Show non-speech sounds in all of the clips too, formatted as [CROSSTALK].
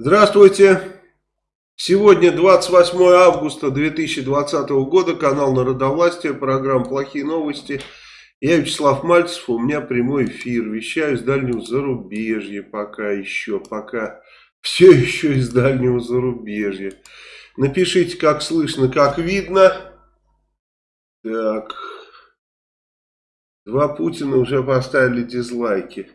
Здравствуйте! Сегодня 28 августа 2020 года, канал Народовластия, программа «Плохие новости». Я Вячеслав Мальцев, у меня прямой эфир, вещаю из дальнего зарубежья пока еще, пока все еще из дальнего зарубежья. Напишите, как слышно, как видно. Так, два Путина уже поставили дизлайки.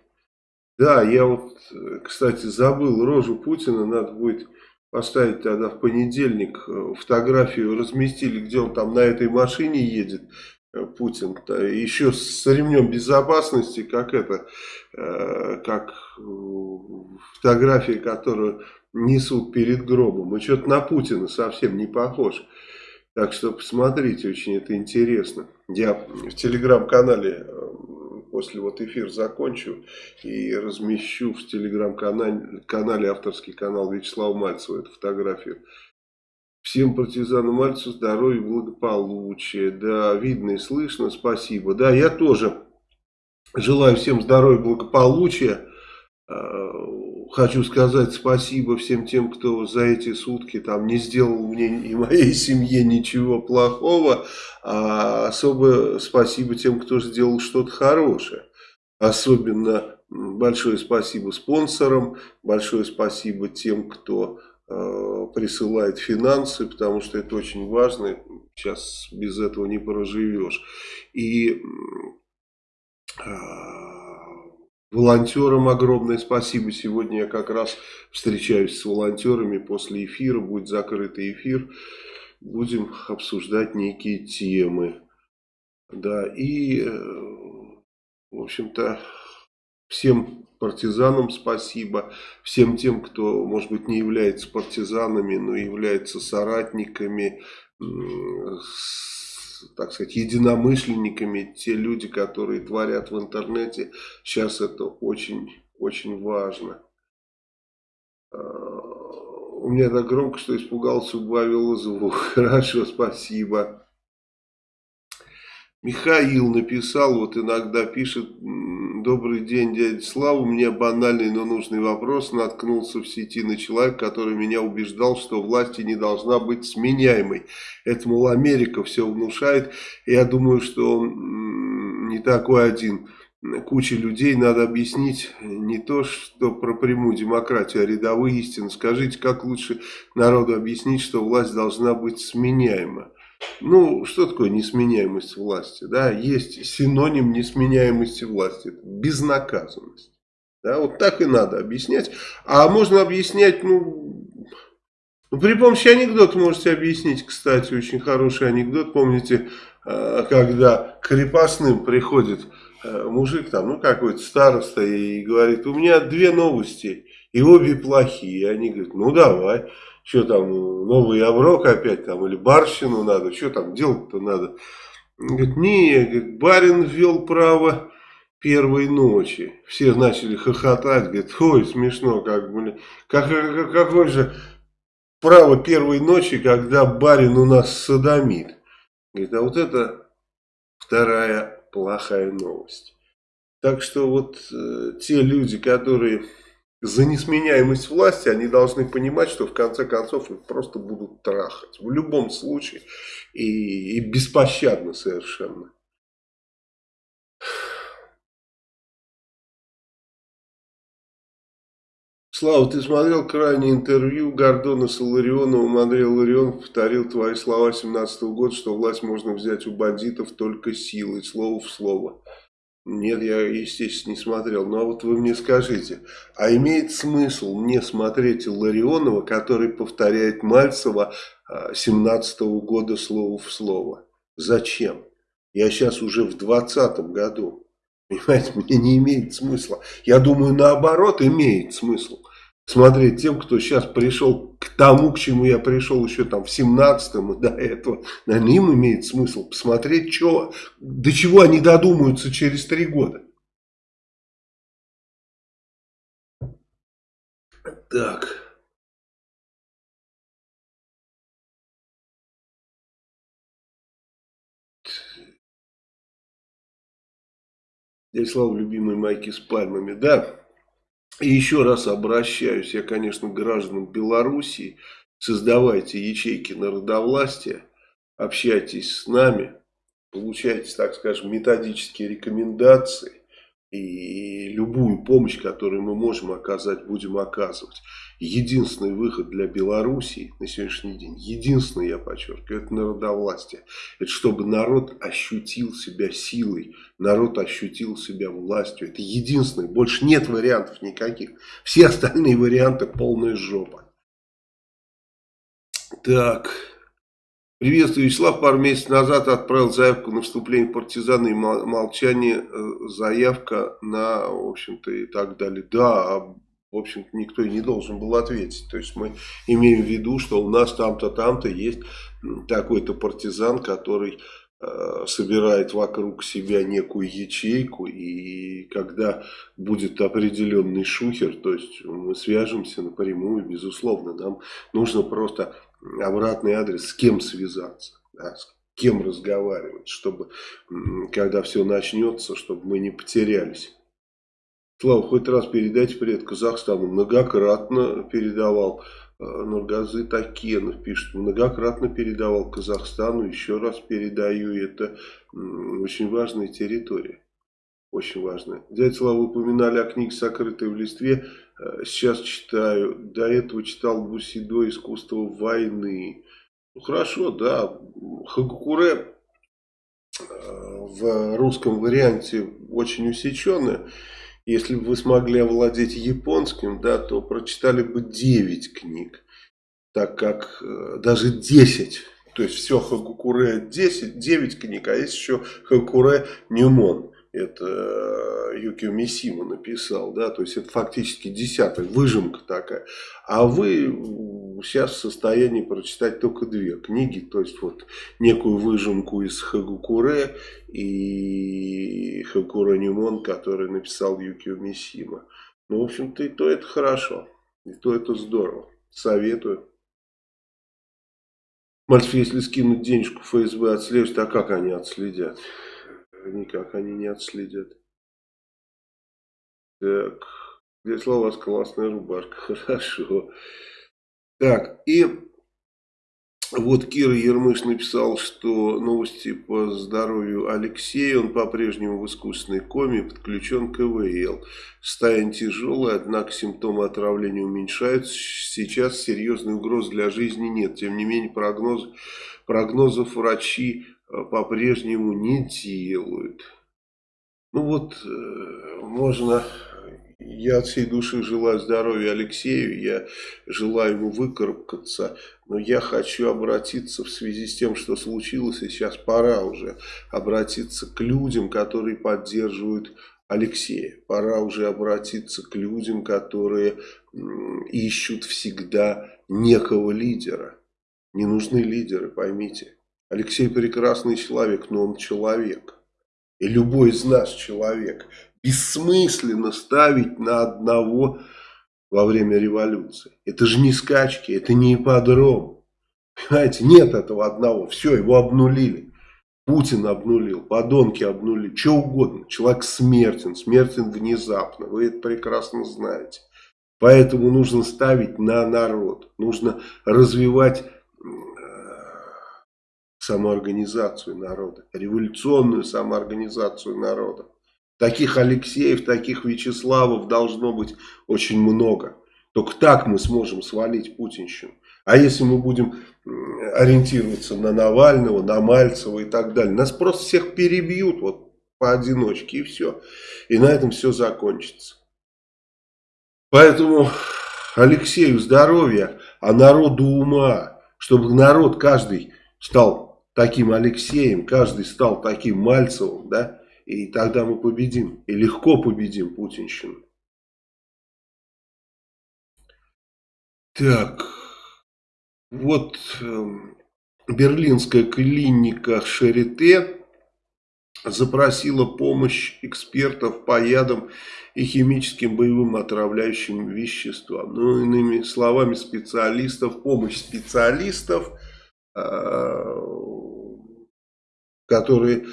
Да, я вот, кстати, забыл рожу Путина, надо будет поставить тогда в понедельник э, фотографию, разместили, где он там на этой машине едет, э, Путин, еще с ремнем безопасности, как это, э, как фотография, которую несут перед гробом. И что-то на Путина совсем не похож. Так что посмотрите, очень это интересно. Я в телеграм-канале после вот эфир закончу и размещу в телеграм-канале канале авторский канал Вячеслава Мальцева эту фотографию. Всем партизанам Мальцеву здоровья и благополучия. Да, видно и слышно, спасибо. Да, я тоже желаю всем здоровья и благополучия. Хочу сказать спасибо всем тем, кто за эти сутки там не сделал мне и моей семье ничего плохого. А особо спасибо тем, кто сделал что-то хорошее. Особенно большое спасибо спонсорам, большое спасибо тем, кто э, присылает финансы, потому что это очень важно. Сейчас без этого не проживешь. И э, Волонтерам огромное спасибо. Сегодня я как раз встречаюсь с волонтерами после эфира. Будет закрытый эфир. Будем обсуждать некие темы. Да, и, э, в общем-то, всем партизанам спасибо. Всем тем, кто, может быть, не является партизанами, но является соратниками, так сказать, единомышленниками, те люди, которые творят в интернете. Сейчас это очень, очень важно. А, у меня так громко, что испугался, убавил звук. [LAUGHS] Хорошо, спасибо. Михаил написал, вот иногда пишет, добрый день, дядя Слава, у меня банальный, но нужный вопрос, наткнулся в сети на человека, который меня убеждал, что власти не должна быть сменяемой. Это, мол, Америка все внушает, я думаю, что он не такой один. Куча людей надо объяснить не то, что про прямую демократию, а рядовые истины. Скажите, как лучше народу объяснить, что власть должна быть сменяема? Ну, что такое несменяемость власти? Да, есть синоним несменяемости власти. Безнаказанность. Да, вот так и надо объяснять. А можно объяснять, ну, ну, при помощи анекдота можете объяснить, кстати, очень хороший анекдот. Помните, э, когда крепостным приходит э, мужик, там, ну, какой-то староста, и говорит, у меня две новости, и обе плохие. И они говорят, ну, давай что там, новый оброк опять там, или барщину надо, что там делать-то надо. Он говорит, не, говорит, барин ввел право первой ночи. Все начали хохотать, говорит, ой, смешно, как, блин, как, как, какое же право первой ночи, когда барин у нас садомит. Говорит, а вот это вторая плохая новость. Так что вот э, те люди, которые за несменяемость власти, они должны понимать, что в конце концов их просто будут трахать. В любом случае. И, и беспощадно совершенно. Слава, ты смотрел крайнее интервью Гордона с Иларионовым? Андрей Ларион повторил твои слова 17 -го года, что власть можно взять у бандитов только силой, слово в слово. Нет, я, естественно, не смотрел. Но вот вы мне скажите, а имеет смысл мне смотреть Ларионова, который повторяет Мальцева 17 -го года слово в слово? Зачем? Я сейчас уже в 20 году. Понимаете, мне не имеет смысла. Я думаю, наоборот, имеет смысл смотреть тем, кто сейчас пришел к тому, к чему я пришел еще там в 17-м и до этого. Наверное, им имеет смысл посмотреть, что, до чего они додумаются через три года. Так. Я слава любимой майки с пальмами. Да, И еще раз обращаюсь, я, конечно, к гражданам Белоруссии, создавайте ячейки народовластия, общайтесь с нами, получайте, так скажем, методические рекомендации и любую помощь, которую мы можем оказать, будем оказывать. Единственный выход для Белоруссии на сегодняшний день, единственный, я подчеркиваю, это народовластие. Это чтобы народ ощутил себя силой, народ ощутил себя властью. Это единственный, больше нет вариантов никаких. Все остальные варианты полная жопа. Так... Приветствую, Вячеслав пару месяцев назад отправил заявку на вступление в партизаны и молчание, э, заявка на, в общем-то, и так далее. Да, в общем-то, никто и не должен был ответить. То есть мы имеем в виду, что у нас там-то, там-то есть такой-то партизан, который собирает вокруг себя некую ячейку, и когда будет определенный шухер, то есть мы свяжемся напрямую, безусловно, нам нужно просто обратный адрес, с кем связаться, да, с кем разговаривать, чтобы, когда все начнется, чтобы мы не потерялись. Слава, хоть раз передайте привет Казахстану. Многократно передавал. Э, Нургазы Такенов пишет, многократно передавал Казахстану, еще раз передаю. Это очень важная территория. Очень важная. Дядя Слава, упоминали о книге «Сокрытые в листве». Э, сейчас читаю. До этого читал Бусидо «Искусство войны». Ну, хорошо, да. Хагукуре э, в русском варианте очень усеченная. Если бы вы смогли овладеть японским, да, то прочитали бы 9 книг. Так как э, даже 10, то есть все Хагукуре 10, 9 книг, а есть еще Хагукуре Нюмон это э, Юкио Мисима написал, да, то есть это фактически десятая выжимка такая. А вы сейчас в состоянии прочитать только две книги, то есть вот некую выжимку из Хагукуре и Хагукуре Нимон, который написал Юкио Мисима. Ну, в общем-то, и то это хорошо, и то это здорово. Советую. Мальцев, если скинуть денежку ФСБ отслеживать, а как они отследят? никак они не отследят. Так, слова у вас классная рубашка, [LAUGHS] хорошо. Так, и вот Кира Ермыш написал, что новости по здоровью Алексея, он по-прежнему в искусственной коме, подключен к ИВЛ. Состояние тяжелое, однако симптомы отравления уменьшаются. Сейчас серьезной угрозы для жизни нет. Тем не менее, прогноз, прогнозов врачи Э, по-прежнему не делают. Ну вот, э, можно... Я от всей души желаю здоровья Алексею, я желаю ему выкарабкаться, но я хочу обратиться в связи с тем, что случилось, и сейчас пора уже обратиться к людям, которые поддерживают Алексея. Пора уже обратиться к людям, которые ищут всегда некого лидера. Не нужны лидеры, поймите. Алексей прекрасный человек, но он человек. И любой из нас человек. Бессмысленно ставить на одного во время революции. Это же не скачки, это не ипподром. Понимаете, нет этого одного. Все, его обнулили. Путин обнулил, подонки обнулили, что угодно. Человек смертен, смертен внезапно. Вы это прекрасно знаете. Поэтому нужно ставить на народ. Нужно развивать самоорганизацию народа, революционную самоорганизацию народа. Таких Алексеев, таких Вячеславов должно быть очень много. Только так мы сможем свалить путинщину. А если мы будем ориентироваться на Навального, на Мальцева и так далее, нас просто всех перебьют вот поодиночке и все. И на этом все закончится. Поэтому Алексею здоровья, а народу ума, чтобы народ каждый стал таким Алексеем, каждый стал таким Мальцевым, да, и тогда мы победим, и легко победим путинщину. Так, вот э, берлинская клиника Шарите запросила помощь экспертов по ядам и химическим боевым отравляющим веществам. Ну, иными словами, специалистов, помощь специалистов э, которые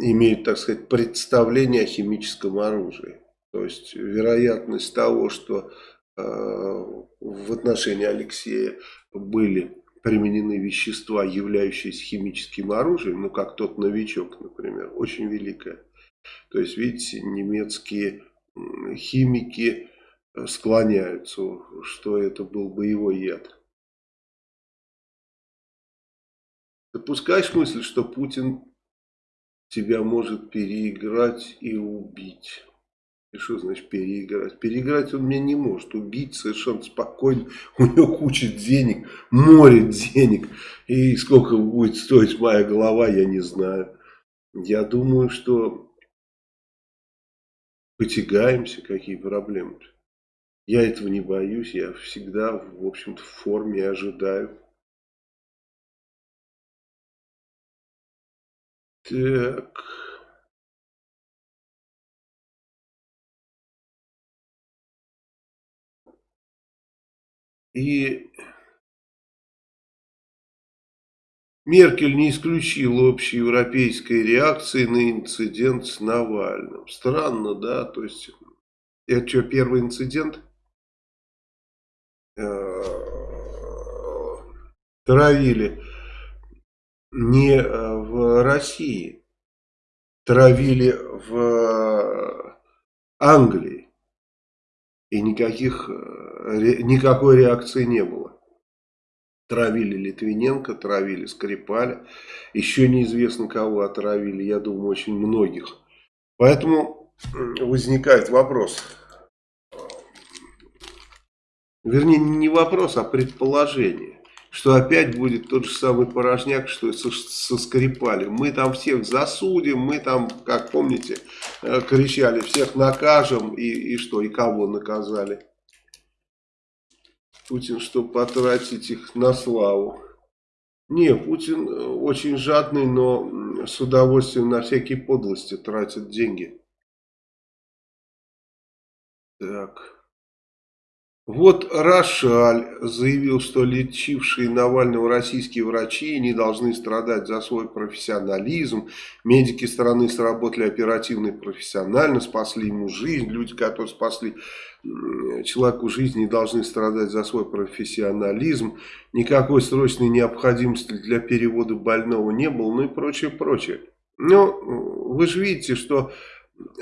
имеют, так сказать, представление о химическом оружии. То есть вероятность того, что э, в отношении Алексея были применены вещества, являющиеся химическим оружием, ну как тот новичок, например, очень великая. То есть, видите, немецкие химики э, склоняются, что это был боевой яд. Допускаешь мысль, что Путин тебя может переиграть и убить? И что значит переиграть? Переиграть он меня не может. Убить совершенно спокойно. У него куча денег, море денег. И сколько будет стоить моя голова, я не знаю. Я думаю, что потягаемся, какие проблемы. Я этого не боюсь, я всегда, в общем-то, в форме ожидаю. Так. И Меркель не исключила общеевропейской реакции на инцидент с Навальным. Странно, да? То есть, это что, первый инцидент? Э, травили не э, в России, травили в э, Англии. И никаких, никакой реакции не было. Травили Литвиненко, травили Скрипаля. Еще неизвестно, кого отравили. Я думаю, очень многих. Поэтому возникает вопрос. Вернее, не вопрос, а предположение. Что опять будет тот же самый порожняк, что со, со. Мы там всех засудим, мы там, как помните, э, кричали, всех накажем. И, и что, и кого наказали? Путин, чтобы потратить их на славу. Не, Путин э, очень жадный, но с удовольствием на всякие подлости тратит деньги. Так. Вот Рошаль заявил, что лечившие Навального российские врачи не должны страдать за свой профессионализм. Медики страны сработали оперативно и профессионально, спасли ему жизнь. Люди, которые спасли человеку жизнь, не должны страдать за свой профессионализм. Никакой срочной необходимости для перевода больного не было, ну и прочее, прочее. Но вы же видите, что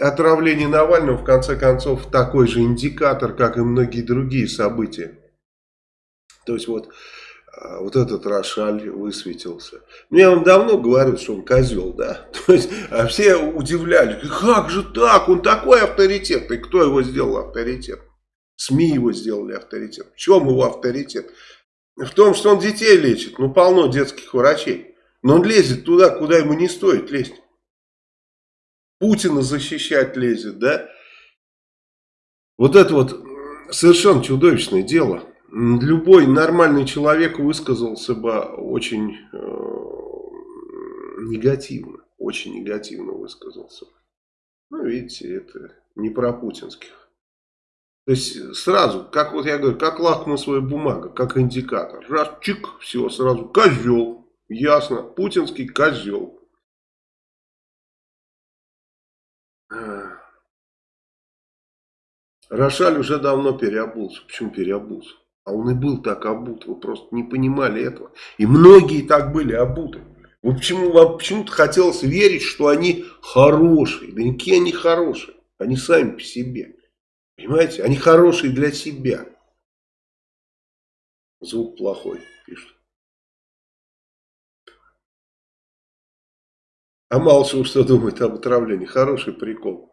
отравление Навального, в конце концов, такой же индикатор, как и многие другие события. То есть вот, а, вот этот Рошаль высветился. Ну, я вам давно говорю, что он козел, да. [LAUGHS] То есть а все удивляли, как же так, он такой авторитетный. Кто его сделал авторитет? СМИ его сделали авторитет. В чем его авторитет? В том, что он детей лечит. Ну, полно детских врачей. Но он лезет туда, куда ему не стоит лезть. Путина защищать лезет, да? Вот это вот совершенно чудовищное дело. Любой нормальный человек высказался бы очень э, негативно, очень негативно высказался. Ну, видите, это не про путинских. То есть сразу, как вот я говорю, как лакмусовая бумага, как индикатор. Раз, чик, все, сразу козел. Ясно, путинский козел. Рошаль уже давно переобулся. Почему переобулся? А он и был так обут. Вы просто не понимали этого. И многие так были обуты. Вы почему, вам почему-то хотелось верить, что они хорошие. Да никакие они хорошие. Они сами по себе. Понимаете? Они хорошие для себя. Звук плохой, пишут. А Малышев что думает об отравлении? Хороший прикол.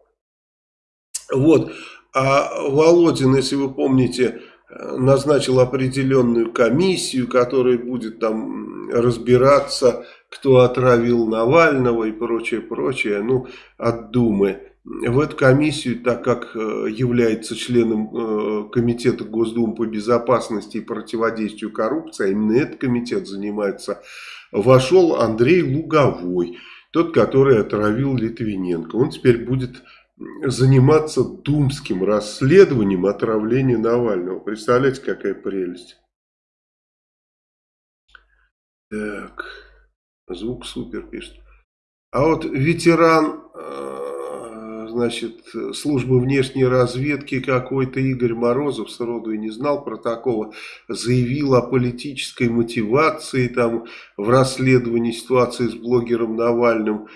Вот. А Володин, если вы помните, назначил определенную комиссию, которая будет там разбираться, кто отравил Навального и прочее, прочее, ну, от Думы. В эту комиссию, так как э, является членом э, Комитета Госдумы по безопасности и противодействию коррупции, а именно этот комитет занимается, вошел Андрей Луговой, тот, который отравил Литвиненко. Он теперь будет заниматься думским расследованием отравления Навального. Представляете, какая прелесть. Так, звук супер пишет. А вот ветеран, э, значит, службы внешней разведки какой-то Игорь Морозов, сроду и не знал про такого, заявил о политической мотивации там в расследовании ситуации с блогером Навальным.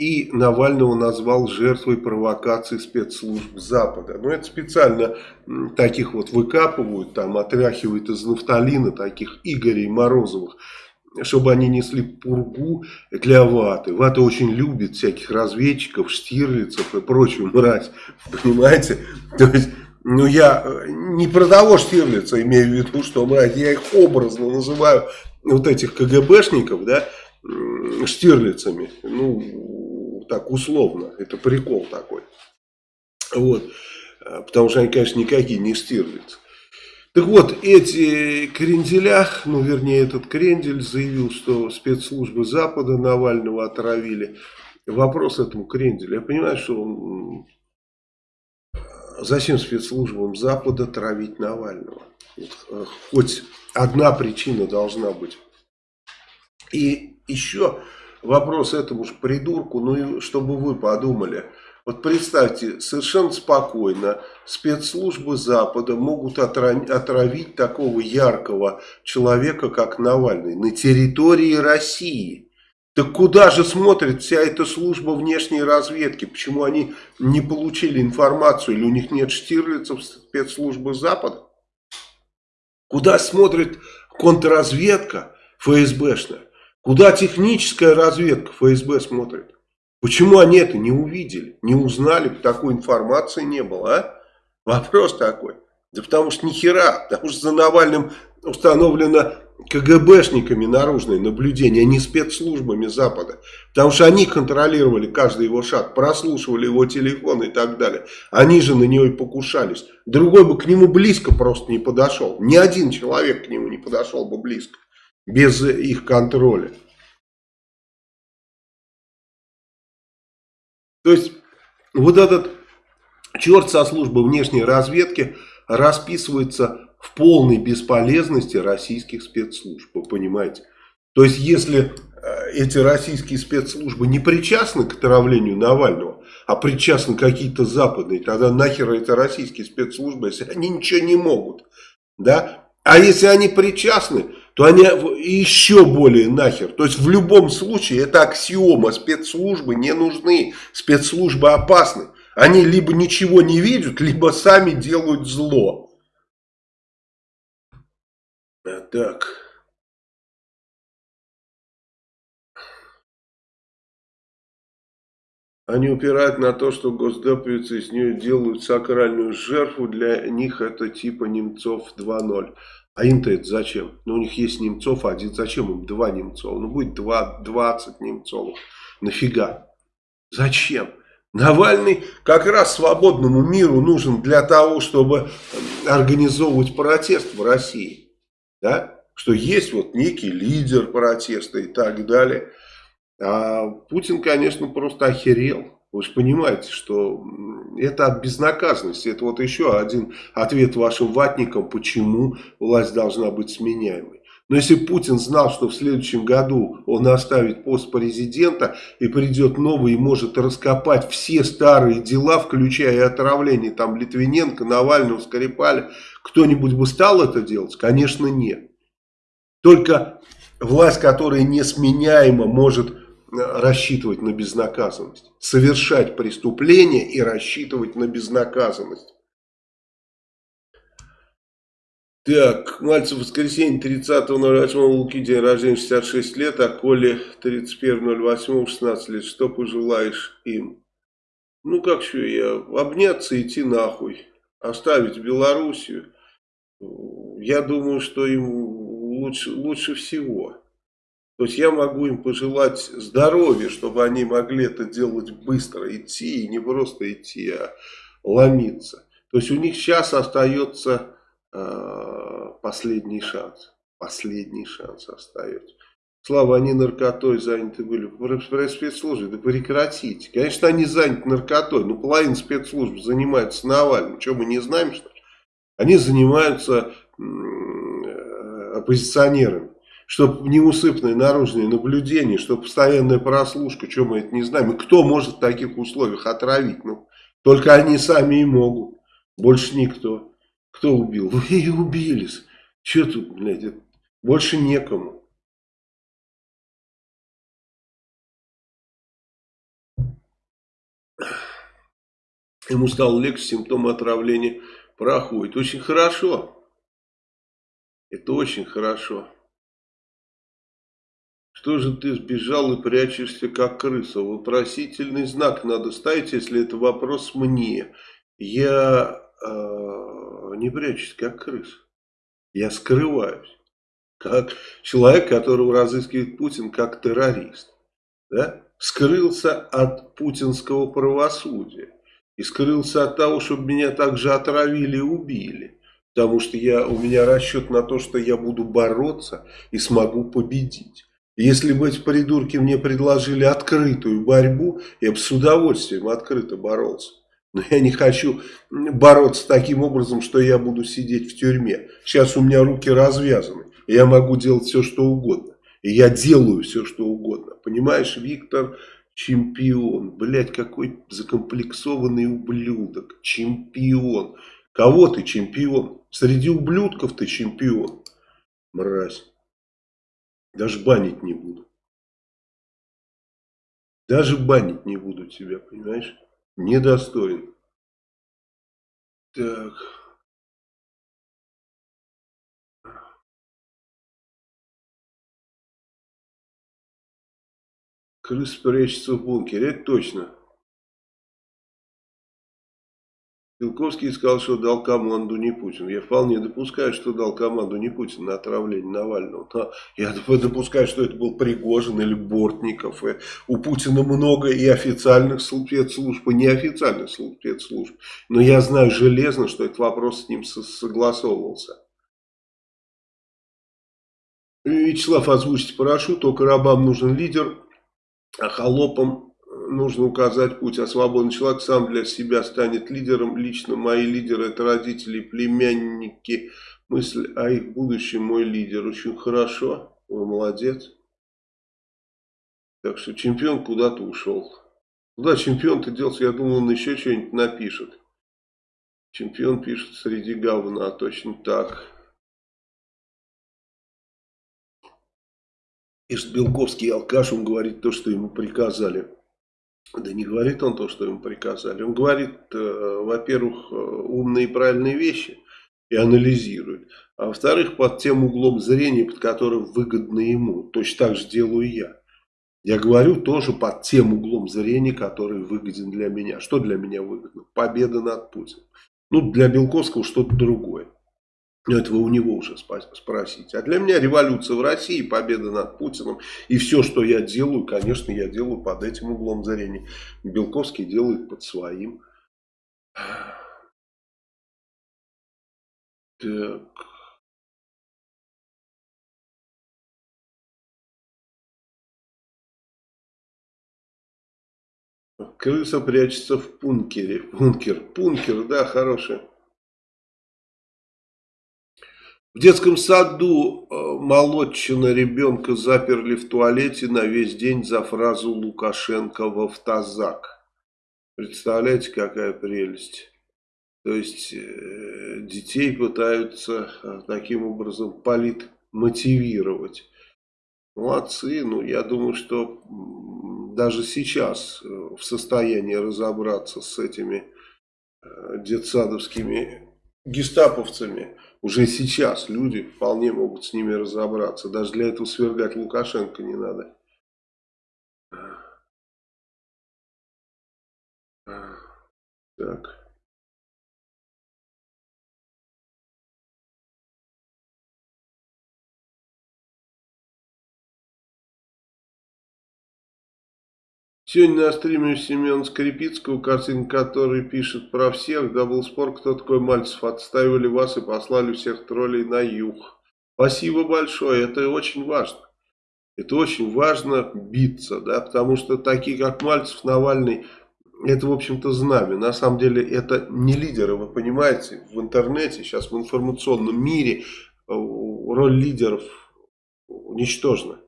И Навального назвал жертвой провокации спецслужб Запада. Но это специально таких вот выкапывают, там отряхивают из нафталина таких Игорей Морозовых чтобы они несли пургу для ваты. Вата очень любит всяких разведчиков, штирлицев и прочую мразь. Понимаете? [LAUGHS] То есть, ну я э, не про того штирлица имею в виду, что мразь, я их образно называю, вот этих КГБшников, да, штирлицами. Ну, так условно, это прикол такой. Вот. Потому что они, конечно, никакие не штирлицы. Так вот, эти кренделя, ну вернее этот крендель заявил, что спецслужбы Запада Навального отравили. Вопрос этому кренделю. Я понимаю, что он... зачем спецслужбам Запада травить Навального? Э, хоть одна причина должна быть. И еще вопрос этому же придурку, ну и чтобы вы подумали – вот представьте, совершенно спокойно спецслужбы Запада могут отравить такого яркого человека, как Навальный, на территории России. Так куда же смотрит вся эта служба внешней разведки? Почему они не получили информацию или у них нет штирлицев спецслужбы Запада? Куда смотрит контрразведка ФСБшная? Куда техническая разведка ФСБ смотрит? Почему они это не увидели, не узнали, такой информации не было, а? Вопрос такой. Да потому что ни хера, потому что за Навальным установлено КГБшниками наружное наблюдение, а не спецслужбами Запада. Потому что они контролировали каждый его шаг, прослушивали его телефон и так далее. Они же на него и покушались. Другой бы к нему близко просто не подошел. Ни один человек к нему не подошел бы близко, без их контроля. То есть вот этот черт со службы внешней разведки расписывается в полной бесполезности российских спецслужб, вы понимаете? То есть если э, эти российские спецслужбы не причастны к отравлению Навального, а причастны какие-то западные, тогда нахер эти российские спецслужбы, если они ничего не могут, да? А если они причастны, то они еще более нахер. То есть в любом случае это аксиома, спецслужбы не нужны, спецслужбы опасны. Они либо ничего не видят, либо сами делают зло. А так... Они упирают на то, что госдеприцы из нее делают сакральную жертву. Для них это типа Немцов 2.0. А им-то это зачем? Ну, у них есть Немцов один. Зачем им два Немцова? Ну, будет два, 20 Немцовых. Нафига? Зачем? Навальный как раз свободному миру нужен для того, чтобы организовывать протест в России. Да? Что есть вот некий лидер протеста и так далее. А Путин, конечно, просто охерел. Вы же понимаете, что это от безнаказанности. Это вот еще один ответ вашим ватникам, почему власть должна быть сменяемой. Но если Путин знал, что в следующем году он оставит пост президента и придет новый и может раскопать все старые дела, включая отравление там Литвиненко, Навального, Скрипаля, кто-нибудь бы стал это делать? Конечно, нет. Только власть, которая несменяема, может рассчитывать на безнаказанность. Совершать преступление и рассчитывать на безнаказанность. Так, Мальцев воскресенье 30.08 Луки, день рождения 66 лет, а Коле 31.08 16 лет. Что пожелаешь им? Ну как что, я обняться идти нахуй, оставить Белоруссию. Я думаю, что им лучше, лучше всего. То есть я могу им пожелать здоровья, чтобы они могли это делать быстро, идти, и не просто идти, а ломиться. То есть у них сейчас остается э, последний шанс. Последний шанс остается. Слава, они наркотой заняты были. Спецслужбы, да прекратите. Конечно, они заняты наркотой, но половина спецслужб занимается Навальным. Что, мы не знаем, что ли? Они занимаются э, оппозиционерами чтобы неусыпное наружное наблюдение, чтобы постоянная прослушка, что мы это не знаем. И кто может в таких условиях отравить? Ну, Только они сами и могут. Больше никто. Кто убил? [LAUGHS] Вы и убились. Че тут, блядь, больше некому. Ему стало легче, симптомы отравления проходят. Очень хорошо. Это очень хорошо. Что же ты сбежал и прячешься, как крыса? Вопросительный знак надо ставить, если это вопрос мне. Я э, не прячусь, как крыса. Я скрываюсь. Как человек, которого разыскивает Путин как террорист. Да? Скрылся от путинского правосудия. И скрылся от того, чтобы меня также отравили и убили. Потому что я, у меня расчет на то, что я буду бороться и смогу победить. Если бы эти придурки мне предложили открытую борьбу, я бы с удовольствием открыто боролся. Но я не хочу бороться таким образом, что я буду сидеть в тюрьме. Сейчас у меня руки развязаны. Я могу делать все, что угодно. И я делаю все, что угодно. Понимаешь, Виктор чемпион. Блять, какой закомплексованный ублюдок. Чемпион. Кого ты чемпион? Среди ублюдков ты чемпион. Мразь. Даже банить не буду. Даже банить не буду тебя, понимаешь? Недостоин. Так. Крыс прячется в бункере, это точно. Белковский сказал, что дал команду не Путин. Я вполне допускаю, что дал команду не Путин на отравление Навального. Но я допускаю, что это был Пригожин или Бортников. И у Путина много и официальных спецслужб, и неофициальных спецслужб. Но я знаю железно, что этот вопрос с ним согласовывался. Вячеслав, озвучите парашют, только рабам нужен лидер, а холопам нужно указать путь, а свободный человек сам для себя станет лидером. Лично мои лидеры это родители, племянники. Мысль о их будущем мой лидер. Очень хорошо, вы молодец. Так что чемпион куда-то ушел. Куда чемпион-то делся? Я думал, он еще что-нибудь напишет. Чемпион пишет среди говна, точно так. Пишет Белковский алкаш, он говорит то, что ему приказали. Да не говорит он то, что ему приказали. Он говорит, э, во-первых, э, умные и правильные вещи и анализирует. А во-вторых, под тем углом зрения, под которым выгодно ему. Точно так же делаю я. Я говорю тоже под тем углом зрения, который выгоден для меня. Что для меня выгодно? Победа над Путиным. Ну, для Белковского что-то другое. Но этого у него уже спросить. А для меня революция в России, победа над Путиным. И все, что я делаю, конечно, я делаю под этим углом зрения. Белковский делает под своим. Так. Крыса прячется в пункере. Пункер. Пункер, да, хороший. В детском саду э, молодчина ребенка заперли в туалете на весь день за фразу Лукашенко в автозак. Представляете, какая прелесть. То есть э, детей пытаются э, таким образом политмотивировать. Молодцы, ну я думаю, что даже сейчас в состоянии разобраться с этими детсадовскими гестаповцами уже сейчас люди вполне могут с ними разобраться. Даже для этого свергать Лукашенко не надо. Сегодня на стриме Семен Скрипицкого, картинка, который пишет про всех. Да был спор, кто такой Мальцев. Отстаивали вас и послали всех троллей на юг. Спасибо большое, это очень важно. Это очень важно биться, да, потому что такие, как Мальцев, Навальный, это, в общем-то, знамя. На самом деле, это не лидеры, вы понимаете, в интернете, сейчас в информационном мире э, роль лидеров ничтожна.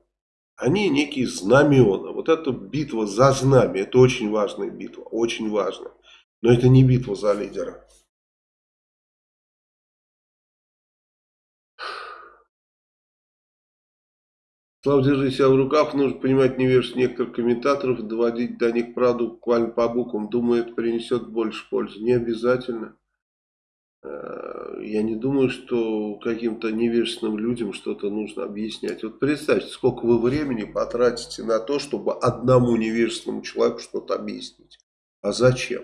Они некие знамена. Вот эта битва за знамя, это очень важная битва, очень важно. Но это не битва за лидера. Слава, держи себя в руках. Нужно понимать невежество некоторых комментаторов, доводить до них правду буквально по буквам. Думаю, это принесет больше пользы. Не обязательно. Э, я не думаю, что каким-то невежественным людям что-то нужно объяснять. Вот представьте, сколько вы времени потратите на то, чтобы одному невежественному человеку что-то объяснить. А зачем?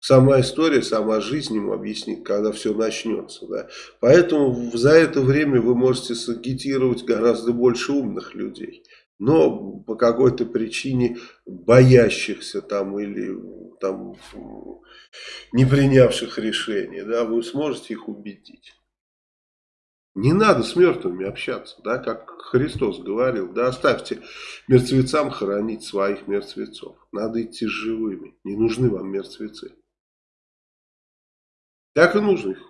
Сама история, сама жизнь ему объяснит, когда все начнется. Да? Поэтому за это время вы можете сагитировать гораздо больше умных людей. Но по какой-то причине боящихся там или там, не принявших решения, да, вы сможете их убедить. Не надо с мертвыми общаться, да, как Христос говорил, да, оставьте мертвецам хоронить своих мертвецов. Надо идти с живыми, не нужны вам мертвецы. Так и нужно их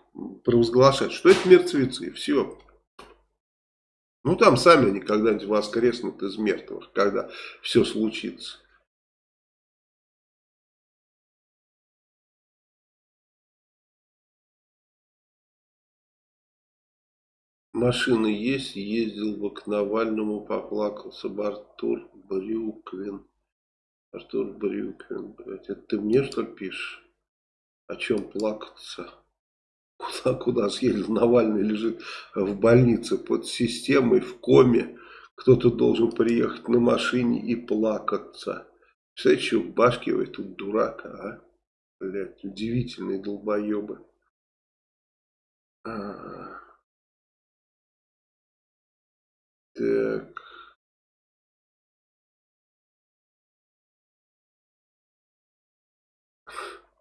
провозглашать, что это мертвецы, все. Ну там сами они когда-нибудь воскреснут из мертвых, когда все случится. Машина есть, ездил бы к Навальному, поплакался бы Артур Брюквин. Артур Брюквин, блядь, это ты мне что пишешь? О чем плакаться? Куда, куда съездил? Навальный лежит в больнице под системой, в коме. Кто-то должен приехать на машине и плакаться. Представляете, что у этого дурака, а? Блядь, удивительные долбоебы. А -а -а. Так.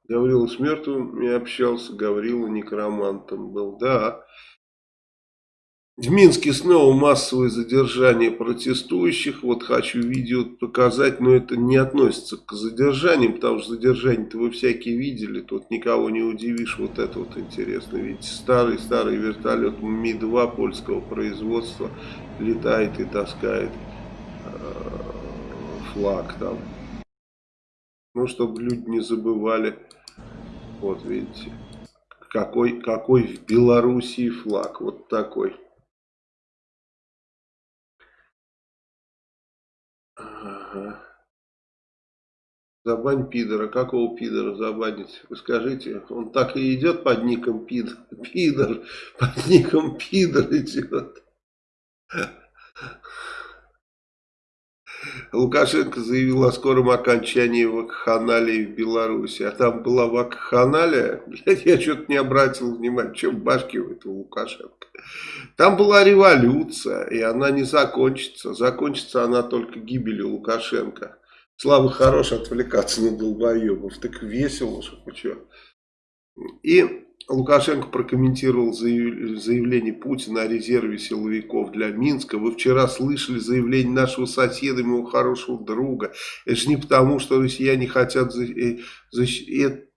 Гаврила с мертвыми общался, Гаврила некромантом был. Да. В Минске снова массовое задержание протестующих. Вот хочу видео показать, но это не относится к задержаниям, потому что задержания-то вы всякие видели. Тут никого не удивишь. Вот это вот интересно. Видите, старый-старый вертолет Ми-2 польского производства летает и таскает э, флаг там. Ну, чтобы люди не забывали. Вот, видите. Какой, какой в Белоруссии флаг. Вот такой. Ага. Забань пидора. Какого пидора забанить? Вы скажите, он так и идет под ником пидор. Пидор. [LAUGHS] Под ником пидор идет. Лукашенко заявил о скором окончании вакханалии в Беларуси. А там была вакханалия. Я что-то не обратил внимания. Что в башке у этого Лукашенко? Там была революция, и она не закончится. Закончится она только гибелью Лукашенко. Слава хорош отвлекаться на долбоебов. Так весело, что что. И Лукашенко прокомментировал заявление Путина о резерве силовиков для Минска. Вы вчера слышали заявление нашего соседа, моего хорошего друга. Это же не потому, что россияне хотят... Э,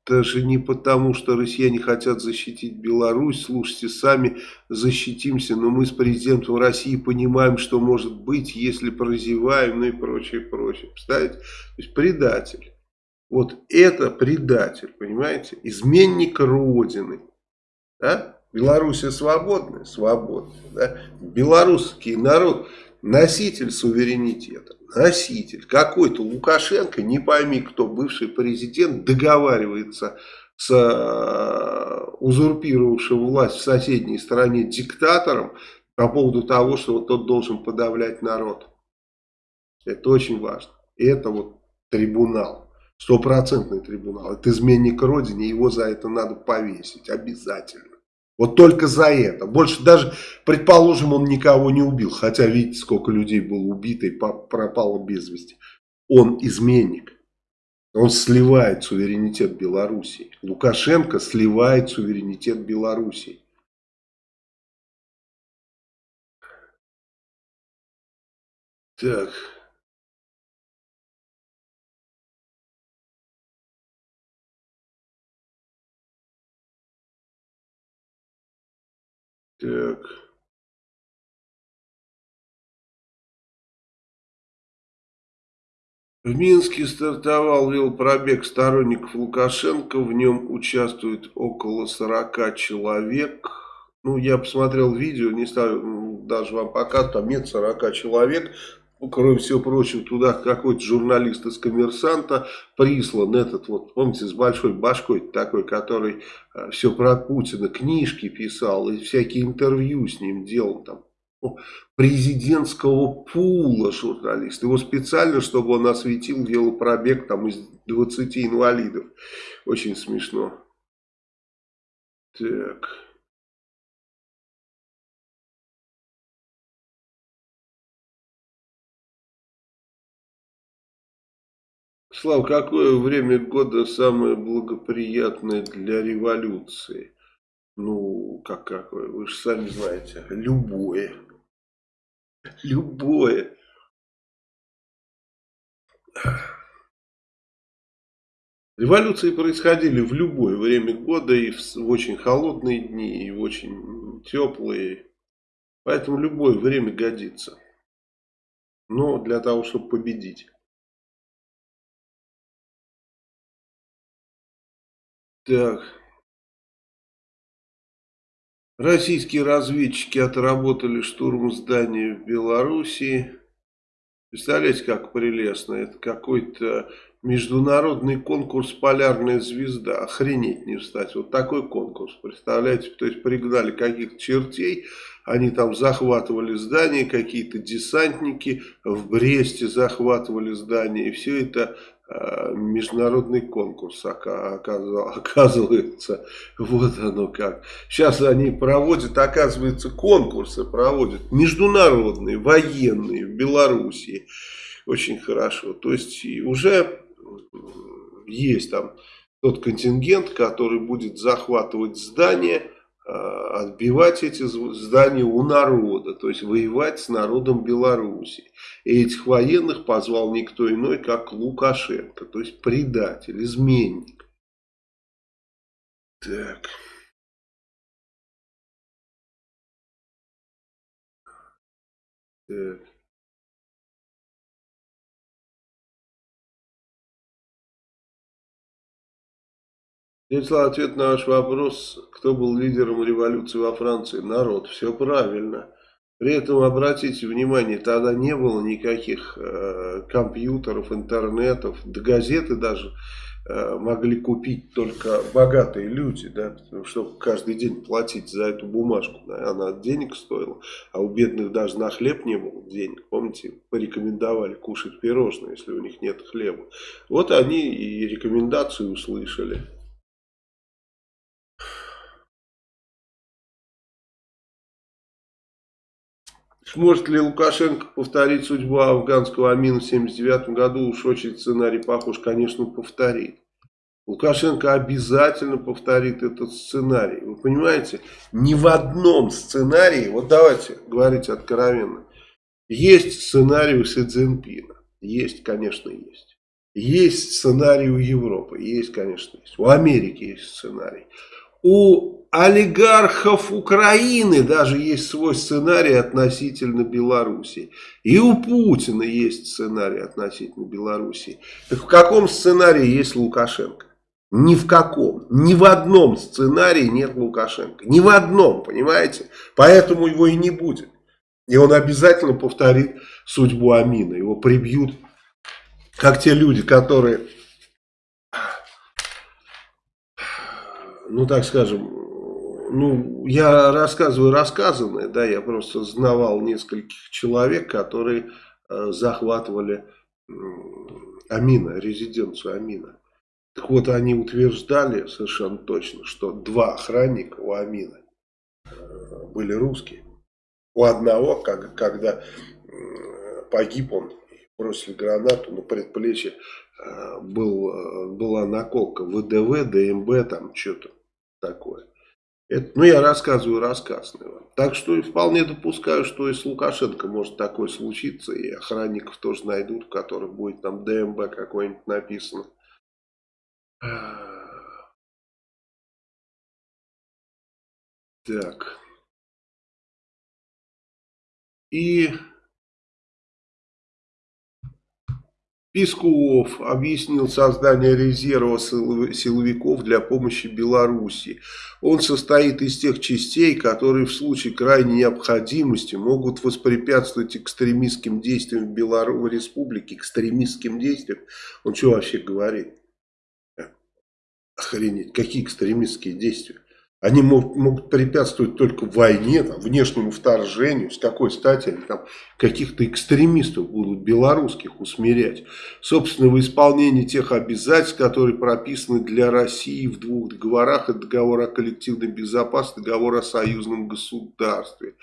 это же не потому, что россияне хотят защитить Беларусь. Слушайте, сами защитимся. Но мы с президентом России понимаем, что может быть, если прозеваем, ну и прочее, прочее. Представляете? То есть предатель. Вот это предатель, понимаете? Изменник Родины. Да? Белоруссия свободная? Свободная. Да? Белорусский народ носитель суверенитета. Носитель. Какой-то Лукашенко, не пойми кто, бывший президент, договаривается с э, узурпировавшим власть в соседней стране диктатором по поводу того, что вот тот должен подавлять народ. Это очень важно. И это вот трибунал. Стопроцентный трибунал. Это изменник Родине, его за это надо повесить. Обязательно. Вот только за это. Больше даже, предположим, он никого не убил. Хотя видите, сколько людей было убито и пропало без вести. Он изменник. Он сливает суверенитет Белоруссии. Лукашенко сливает суверенитет Белоруссии. Так. Так. В Минске стартовал велопробег сторонников Лукашенко. В нем участвует около 40 человек. Ну, я посмотрел видео, не стал даже вам показывать, там нет 40 человек. Ну, кроме всего прочего, туда какой-то журналист из «Коммерсанта» прислан этот вот, помните, с большой башкой такой, который э, все про Путина, книжки писал и всякие интервью с ним делал там президентского пула журналист. Его специально, чтобы он осветил велопробег там из 20 инвалидов. Очень смешно. Так. Слава, какое время года самое благоприятное для революции? Ну, как какое? Вы же сами знаете. Любое. Любое. Революции происходили в любое время года, и в, в очень холодные дни, и в очень теплые. Поэтому любое время годится. Но для того, чтобы победить. Так. Российские разведчики отработали штурм здания в Белоруссии. Представляете, как прелестно. Это какой-то международный конкурс «Полярная звезда». Охренеть не встать. Вот такой конкурс, представляете? То есть пригнали каких-то чертей, они там захватывали здание, какие-то десантники в Бресте захватывали здание. И все это международный конкурс оказывается. Вот оно как. Сейчас они проводят, оказывается, конкурсы проводят. Международные, военные в Белоруссии. Очень хорошо. То есть уже есть там тот контингент, который будет захватывать здания Э, отбивать эти здания у народа, то есть воевать с народом Беларуси. И этих военных позвал никто иной, как Лукашенко, то есть предатель, изменник. Так. Так. Станислав, ответ на ваш вопрос, кто был лидером революции во Франции? Народ. Все правильно. При этом, обратите внимание, тогда не было никаких э, компьютеров, интернетов, да газеты даже э, могли купить только богатые люди, да, чтобы каждый день платить за эту бумажку. Да, она денег стоила, а у бедных даже на хлеб не было денег. Помните, порекомендовали кушать пирожные, если у них нет хлеба. Вот они и рекомендации услышали. Сможет ли Лукашенко повторить судьбу афганского Амина в 1979 году? Уж очень сценарий похож, конечно, повторит. Лукашенко обязательно повторит этот сценарий. Вы понимаете, ни в одном сценарии, вот давайте говорить откровенно, есть сценарий у Си Цзиньпина. Есть, конечно, есть. Есть сценарий у Европы. Есть, конечно, есть. У Америки есть сценарий. У олигархов Украины даже есть свой сценарий относительно Белоруссии. И у Путина есть сценарий относительно Белоруссии. Так в каком сценарии есть Лукашенко? Ни в каком. Ни в одном сценарии нет Лукашенко. Ни в одном, понимаете? Поэтому его и не будет. И он обязательно повторит судьбу Амина. Его прибьют, как те люди, которые, ну так скажем, ну, я рассказываю рассказанное, да, я просто знавал нескольких человек, которые э, захватывали э, Амина, резиденцию Амина. Так вот, они утверждали совершенно точно, что два охранника у Амина э, были русские. У одного, как, когда э, погиб он, бросили гранату на предплечье, э, был, э, была наколка ВДВ, ДМБ, там что-то такое. Это, ну, я рассказываю рассказ. Так что вполне допускаю, что и с Лукашенко может такое случиться. И охранников тоже найдут, в которых будет там ДМБ какой-нибудь написано. Так. И Песков объяснил создание резерва силовиков для помощи Беларуси. Он состоит из тех частей, которые в случае крайней необходимости могут воспрепятствовать экстремистским действиям в Беларуси республике. Экстремистским действиям? Он что вообще говорит? Охренеть, какие экстремистские действия? Они могут, могут препятствовать только войне, там, внешнему вторжению. С какой стати они там каких-то экстремистов будут белорусских усмирять? Собственно, в исполнении тех обязательств, которые прописаны для России в двух договорах. Это договор о коллективной безопасности, договор о союзном государстве.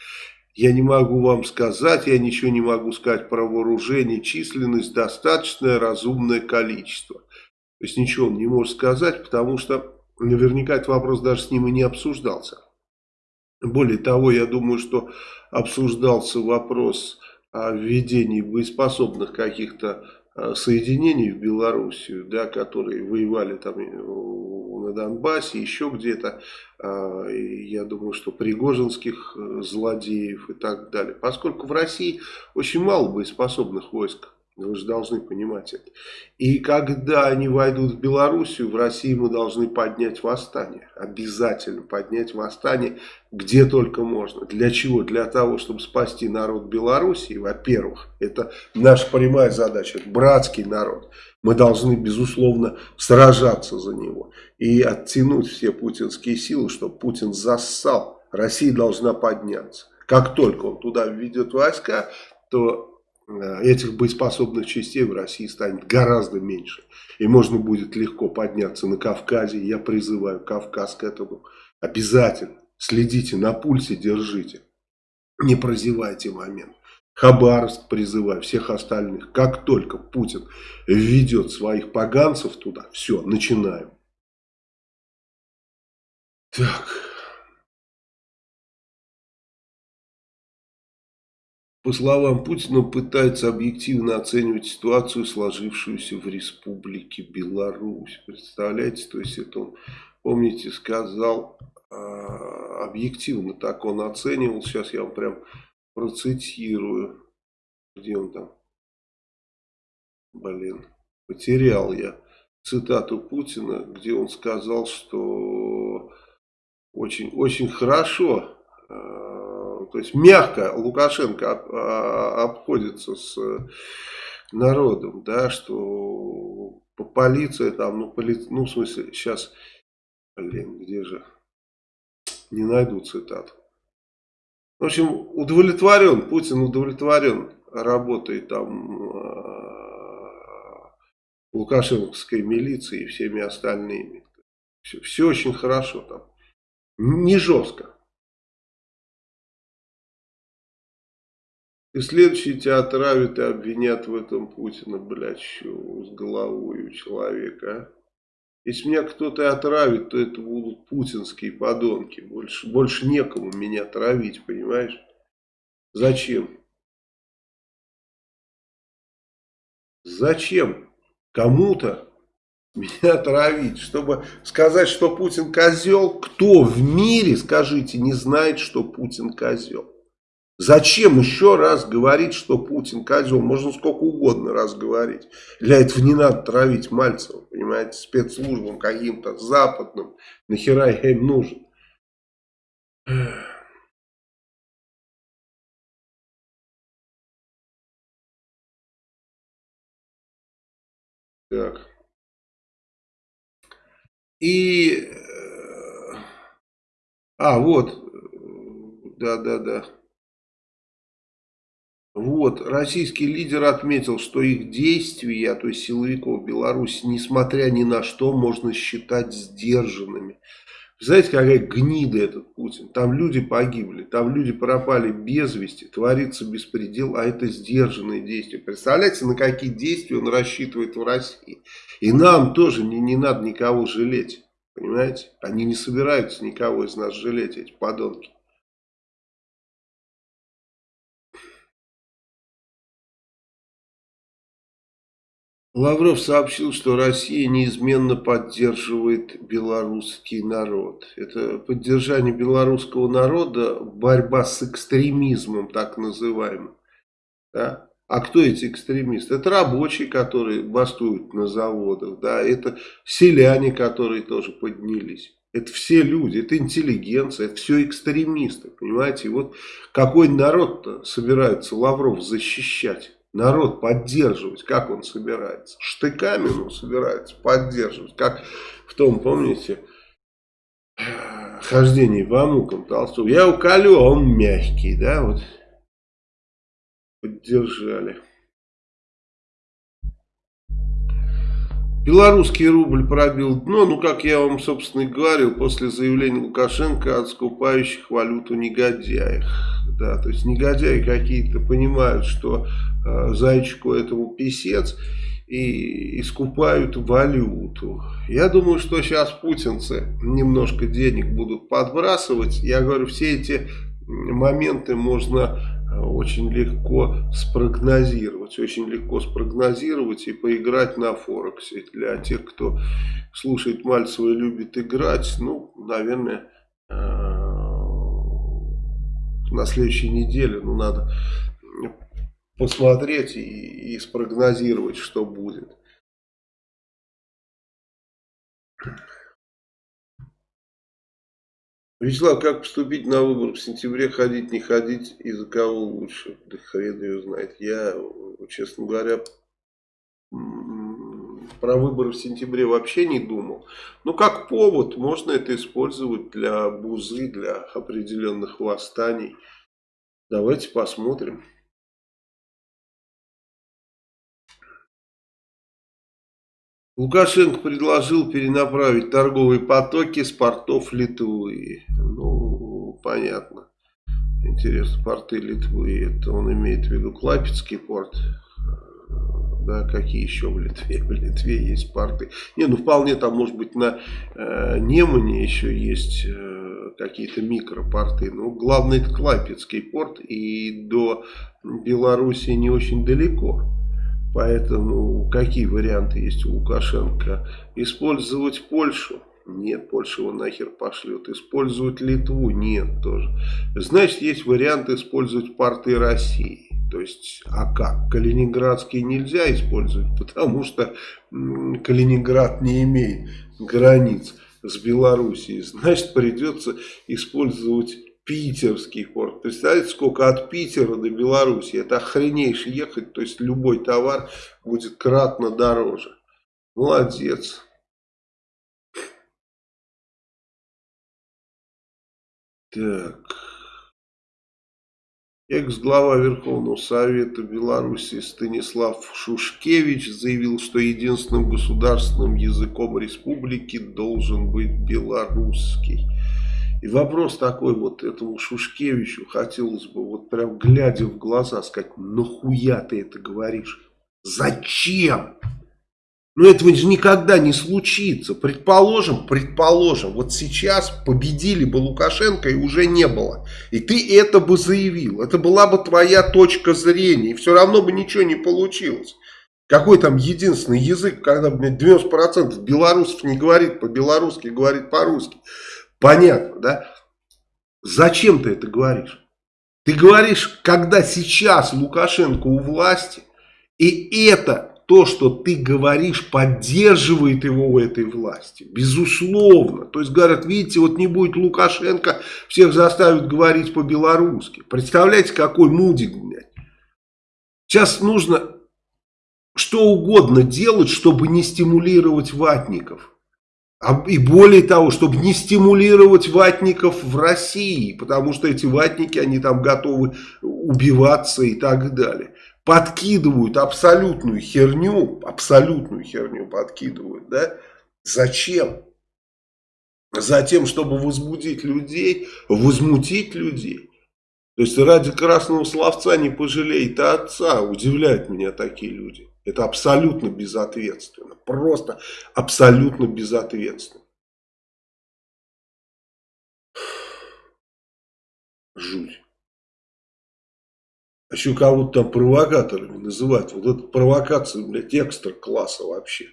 Я не могу вам сказать, я ничего не могу сказать про вооружение, численность, достаточное разумное количество. То есть ничего он не может сказать, потому что Наверняка этот вопрос даже с ним и не обсуждался. Более того, я думаю, что обсуждался вопрос о введении боеспособных каких-то э, соединений в Белоруссию, да, которые воевали там на Донбассе, еще где-то, а, я думаю, что пригожинских э, злодеев и так далее. Поскольку в России очень мало боеспособных войск, вы же должны понимать это. И когда они войдут в Белоруссию, в России мы должны поднять восстание. Обязательно поднять восстание, где только можно. Для чего? Для того, чтобы спасти народ Белоруссии, во-первых. Это наша прямая задача. Братский народ. Мы должны, безусловно, сражаться за него. И оттянуть все путинские силы, чтобы Путин зассал. Россия должна подняться. Как только он туда введет войска, то этих боеспособных частей в России станет гораздо меньше. И можно будет легко подняться на Кавказе. Я призываю Кавказ к этому. Обязательно следите, на пульсе держите. Не прозевайте момент. Хабаровск призываю, всех остальных. Как только Путин введет своих поганцев туда, все, начинаем. Так. По словам Путина, пытается объективно оценивать ситуацию, сложившуюся в Республике Беларусь. Представляете, то есть это он, помните, сказал, а, объективно так он оценивал. Сейчас я вам прям процитирую. Где он там? Блин, потерял я цитату Путина, где он сказал, что очень, очень хорошо а, то есть мягко Лукашенко а, обходится с народом, да, что полиция там, ну, поли... ну в смысле, сейчас, блин, где же, не найду цитату. В общем, удовлетворен, Путин удовлетворен работой там э, лукашенковской милиции и всеми остальными. Все, все очень хорошо там. Не жестко. И следующие тебя отравят и обвинят в этом Путина, блядь, что с головой у человека, а? Если меня кто-то отравит, то это будут путинские подонки. Больше, больше некому меня травить, понимаешь? Зачем? Зачем кому-то меня травить? Чтобы сказать, что Путин козел? Кто в мире, скажите, не знает, что Путин козел? Зачем еще раз говорить, что Путин козел? Можно сколько угодно раз говорить. Для этого не надо травить Мальцева, понимаете, спецслужбам каким-то западным. Нахера я им нужен? Так. И... Э, а, вот. Да-да-да. Вот, российский лидер отметил, что их действия, то есть силовиков Беларуси, несмотря ни на что, можно считать сдержанными. Знаете, какая гнида этот Путин? Там люди погибли, там люди пропали без вести, творится беспредел, а это сдержанные действия. Представляете, на какие действия он рассчитывает в России? И нам тоже не, не надо никого жалеть, понимаете? Они не собираются никого из нас жалеть, эти подонки. Лавров сообщил, что Россия неизменно поддерживает белорусский народ. Это поддержание белорусского народа, борьба с экстремизмом, так называемым. Да? А кто эти экстремисты? Это рабочие, которые бастуют на заводах, да, это селяне, которые тоже поднялись. Это все люди, это интеллигенция, это все экстремисты, понимаете? Вот какой народ-то собирается Лавров защищать? Народ поддерживать, как он собирается? Штыками он собирается поддерживать, как в том, помните, хождении в Амуком Толстого. Я уколю, а он мягкий, да, вот поддержали. Белорусский рубль пробил дно, ну, как я вам, собственно, и говорил, после заявления Лукашенко о скупающих валюту негодяях. Да, то есть негодяи какие-то понимают, что э, зайчику этому писец и искупают валюту. Я думаю, что сейчас путинцы немножко денег будут подбрасывать. Я говорю, все эти моменты можно э, очень легко спрогнозировать. Очень легко спрогнозировать и поиграть на Форексе. Для тех, кто слушает Мальцева и любит играть, ну, наверное, э, на следующей неделе, ну, надо посмотреть и, и спрогнозировать, что будет. Вячеслав, как поступить на выбор в сентябре, ходить, не ходить, и за кого лучше? Да хрен ее знает. Я, честно говоря, про выборы в сентябре вообще не думал. Но как повод можно это использовать для бузы, для определенных восстаний. Давайте посмотрим. Лукашенко предложил перенаправить торговые потоки с портов Литвы. Ну, понятно. Интересно, порты Литвы, это он имеет в виду Клапецкий порт? Да, какие еще в Литве? В Литве есть порты. Не, ну вполне там, может быть, на э, Немане еще есть э, какие-то микропорты. Но главное это Клапецкий порт и до Белоруссии не очень далеко. Поэтому какие варианты есть у Лукашенко? Использовать Польшу? Нет, Польша его нахер пошлет. Использовать Литву? Нет, тоже. Значит, есть вариант использовать порты России. То есть, а как? Калининградские нельзя использовать, [LAUGHS] потому что Калининград не имеет границ с Белоруссией. Значит, придется использовать питерский порт. Представляете, сколько от Питера до Беларуси. Это охренейше ехать. То есть любой товар будет кратно дороже. Молодец. Так. Экс-глава Верховного Совета Беларуси Станислав Шушкевич заявил, что единственным государственным языком республики должен быть белорусский. И вопрос такой вот этому Шушкевичу хотелось бы вот прям глядя в глаза сказать, нахуя ты это говоришь? Зачем? Но этого же никогда не случится. Предположим, предположим, вот сейчас победили бы Лукашенко и уже не было. И ты это бы заявил. Это была бы твоя точка зрения. И все равно бы ничего не получилось. Какой там единственный язык, когда 90% белорусов не говорит по-белорусски, говорит по-русски. Понятно, да? Зачем ты это говоришь? Ты говоришь, когда сейчас Лукашенко у власти, и это то, что ты говоришь, поддерживает его у этой власти. Безусловно. То есть говорят, видите, вот не будет Лукашенко, всех заставят говорить по-белорусски. Представляете, какой мудик, блядь. Сейчас нужно что угодно делать, чтобы не стимулировать ватников. А, и более того, чтобы не стимулировать ватников в России, потому что эти ватники, они там готовы убиваться и так далее. Подкидывают абсолютную херню, абсолютную херню подкидывают, да? Зачем? Затем, чтобы возбудить людей, возмутить людей. То есть ради красного словца не пожалеет отца, удивляют меня такие люди. Это абсолютно безответственно. Просто абсолютно безответственно. Жуть. Еще кого-то там провокаторами называть. Вот это провокация, блядь, экстра класса вообще.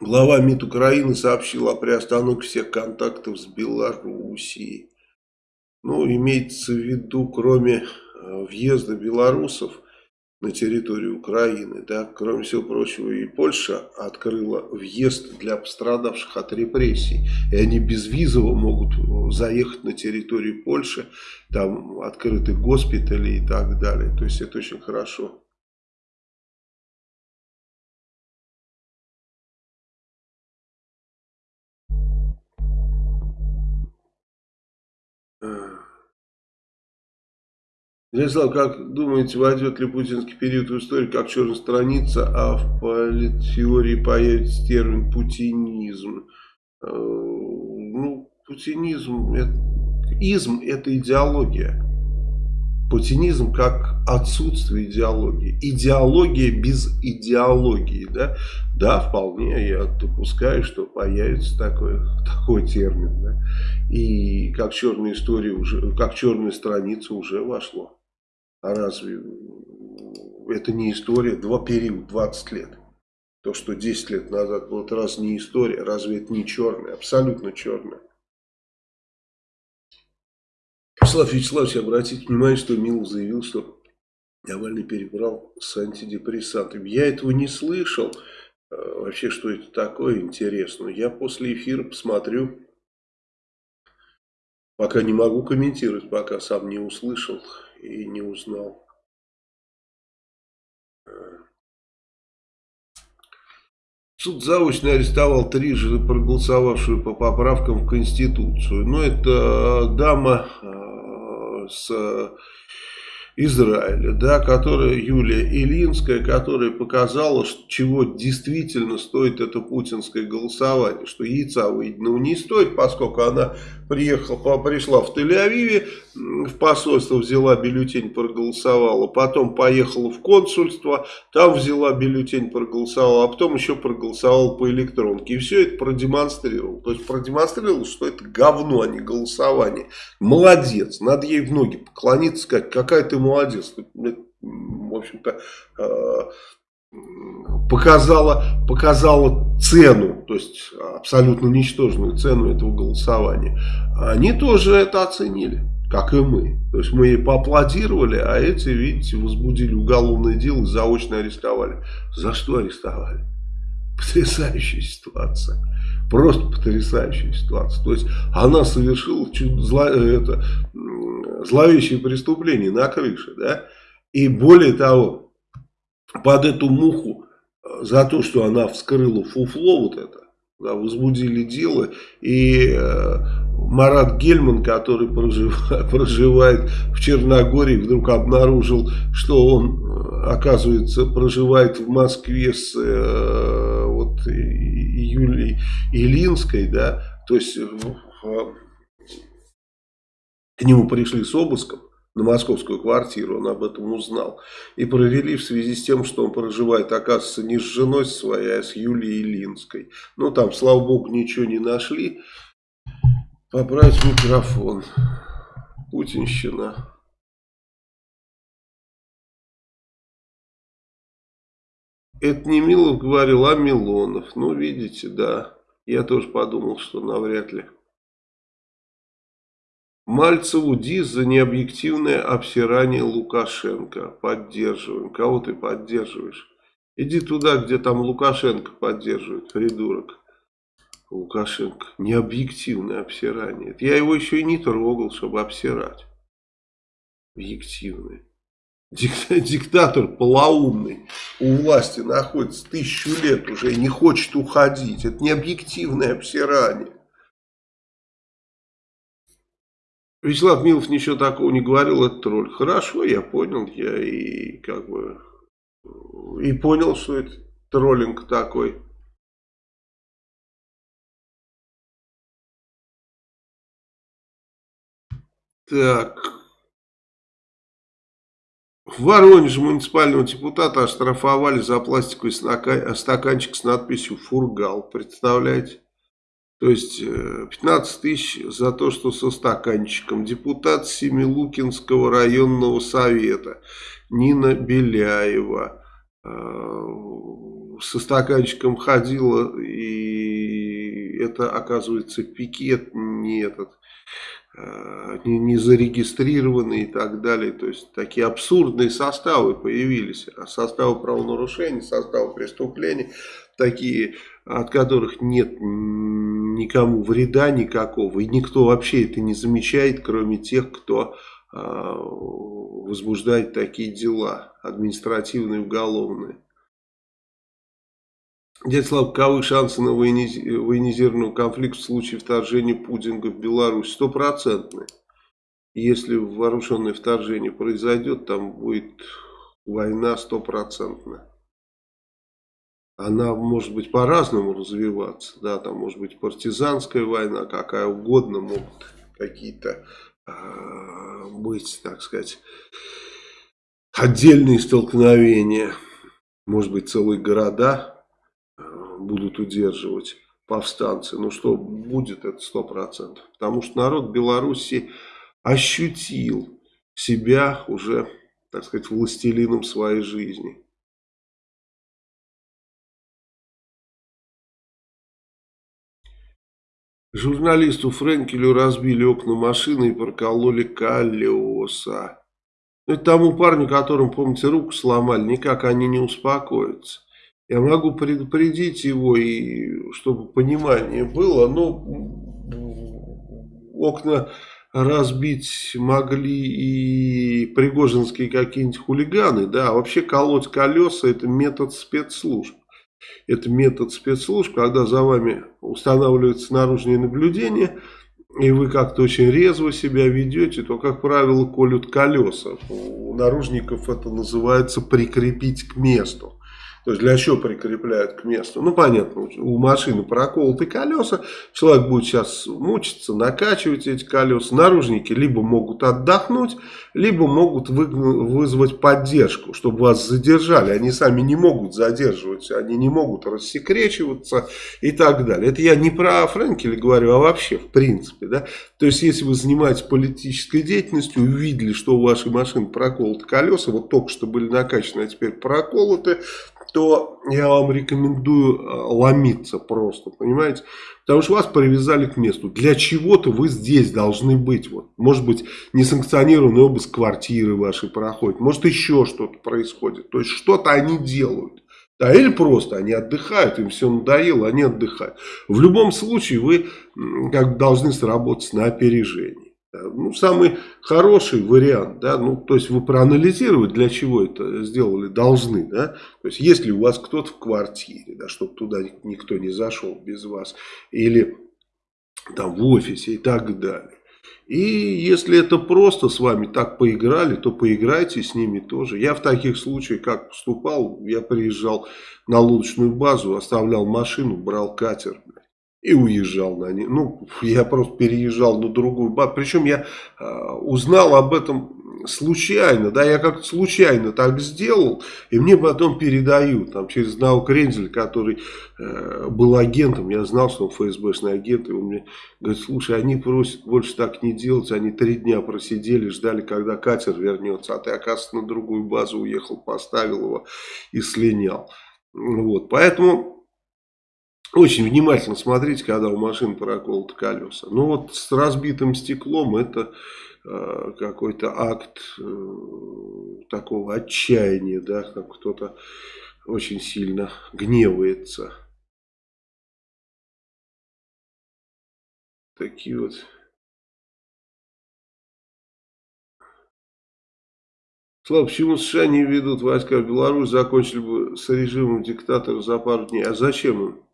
Глава МИД Украины сообщил о приостановке всех контактов с Белоруссией. Ну, имеется в виду, кроме въезда белорусов на территорию Украины. Да? Кроме всего прочего, и Польша открыла въезд для пострадавших от репрессий. И они безвизово могут заехать на территорию Польши, там открыты госпитали и так далее. То есть это очень хорошо. Вячеслав, как думаете, войдет ли путинский период в историю как черная страница, а в политеории появится термин путинизм? Э, ну, путинизм, это, изм это идеология. Путинизм как отсутствие идеологии. Идеология без идеологии. Да, да вполне я допускаю, что появится такой, такой термин. Да? И как черная история уже, как черная страница уже вошло. А разве это не история? Два периода, 20 лет. То, что 10 лет назад было, раз не история, разве это не черная? Абсолютно черная. Вячеслав Вячеславович, обратите внимание, что Милов заявил, что Навальный перебрал с антидепрессантами. Я этого не слышал. Э, вообще, что это такое, интересно. Я после эфира посмотрю. Пока не могу комментировать, пока сам не услышал и не узнал. Суд заочно арестовал трижды проголосовавшую по поправкам в Конституцию. Но это дама э, с Израиля, да, которая Юлия Илинская, которая показала, чего действительно стоит это путинское голосование, что яйца выеденного не стоит, поскольку она приехала, пришла в Тель-Авиве, в посольство взяла бюллетень, проголосовала, потом поехала в консульство, там взяла бюллетень, проголосовала, а потом еще проголосовала по электронке. И все это продемонстрировал. То есть продемонстрировал, что это говно, а не голосование. Молодец, надо ей в ноги поклониться, сказать, какая ты молодец. В общем-то, э, показала, показала цену, то есть абсолютно ничтожную цену этого голосования. Они тоже это оценили, как и мы. То есть мы ей поаплодировали, а эти, видите, возбудили уголовное дело и заочно арестовали. За что арестовали? Потрясающая ситуация. Просто потрясающая ситуация. То есть она совершила чуть зло, это, зловещее преступление на крыше. Да? И более того, под эту муху э, за то, что она вскрыла фуфло вот это, да, возбудили дело, и э, Марат Гельман, который проживает, [LAUGHS] проживает в Черногории, вдруг обнаружил, что он, э, оказывается, проживает в Москве с э, Юлией Илинской, да, то есть э, к нему пришли с обыском, на московскую квартиру, он об этом узнал. И провели в связи с тем, что он проживает, оказывается, не с женой своей, а с Юлией Линской. Ну, там, слава богу, ничего не нашли. Поправить микрофон. Путинщина. Это не Милов говорил, а Милонов. Ну, видите, да. Я тоже подумал, что навряд ли. Мальцеву дис за необъективное обсирание Лукашенко. Поддерживаем. Кого ты поддерживаешь? Иди туда, где там Лукашенко поддерживает, придурок. Лукашенко. Необъективное обсирание. Я его еще и не трогал, чтобы обсирать. Объективное. Диктатор полоумный у власти находится тысячу лет уже и не хочет уходить. Это не объективное обсирание. Вячеслав Милов ничего такого не говорил, это тролль. Хорошо, я понял, я и как бы и понял, что это троллинг такой. Так. В Воронеже муниципального депутата оштрафовали за пластиковый стаканчик с надписью «Фургал». Представляете? То есть 15 э, тысяч за то, что со стаканчиком. Депутат Семилукинского районного совета Нина Беляева э, со стаканчиком ходила, и это, оказывается, пикет не этот, не, не зарегистрированы и так далее. То есть такие абсурдные составы появились. А составы правонарушений, составы преступлений, такие, от которых нет никому вреда никакого. И никто вообще это не замечает, кроме тех, кто э, возбуждает такие дела, административные, уголовные. Дядя Слава, каковы шансы на военизированный конфликт в случае вторжения Путина в Беларусь? Стопроцентные. Если вооруженное вторжение произойдет, там будет война стопроцентная. Она может быть по-разному развиваться. Да, там может быть партизанская война, какая угодно, могут какие-то э, быть, так сказать, отдельные столкновения. Может быть целые города будут удерживать повстанцы. Ну что будет, это сто процентов. Потому что народ Беларуси ощутил себя уже, так сказать, властелином своей жизни. Журналисту Френкелю разбили окна машины и прокололи колеса. Ну, это тому парню, которому, помните, руку сломали, никак они не успокоятся. Я могу предупредить его, и чтобы понимание было, но окна разбить могли и пригожинские какие-нибудь хулиганы, да, вообще колоть колеса это метод спецслужб. Это метод спецслужб, когда за вами устанавливается наружное наблюдение, и вы как-то очень резво себя ведете, то, как правило, колют колеса. У наружников это называется прикрепить к месту. То есть для чего прикрепляют к месту? Ну, понятно, у машины проколоты колеса, человек будет сейчас мучиться, накачивать эти колеса. Наружники либо могут отдохнуть, либо могут вызвать поддержку, чтобы вас задержали. Они сами не могут задерживать, они не могут рассекречиваться и так далее. Это я не про Френкеля говорю, а вообще в принципе. Да? То есть, если вы занимаетесь политической деятельностью, увидели, что у вашей машины проколоты колеса, вот только что были накачаны, а теперь проколоты, то я вам рекомендую э, ломиться просто, понимаете? Потому что вас привязали к месту. Для чего-то вы здесь должны быть. Вот. Может быть, несанкционированный обыск квартиры вашей проходит. Может, еще что-то происходит. То есть, что-то они делают. Да, или просто они отдыхают, им все надоело, они отдыхают. В любом случае, вы как должны сработать на опережение. Ну, самый хороший вариант, да, ну, то есть вы проанализировать, для чего это сделали, должны, да, то есть если у вас кто-то в квартире, да, чтобы туда никто не зашел без вас, или там в офисе и так далее. И если это просто с вами так поиграли, то поиграйте с ними тоже. Я в таких случаях как поступал, я приезжал на лодочную базу, оставлял машину, брал катер, и уезжал на ней. Ну, я просто переезжал на другую базу. Причем я э, узнал об этом случайно, да, я как-то случайно так сделал, и мне потом передают, там, через одного Крензель, который э, был агентом, я знал, что он ФСБшный агент, и он мне говорит, слушай, они просят больше так не делать, они три дня просидели, ждали, когда катер вернется, а ты, оказывается, на другую базу уехал, поставил его и слинял. Вот, поэтому очень внимательно смотрите, когда у машины проколоты колеса. Ну вот с разбитым стеклом это э, какой-то акт э, такого отчаяния, да, как кто-то очень сильно гневается. Такие вот Слава, почему США не ведут войска в Беларусь, закончили бы с режимом диктатора за пару дней? А зачем им?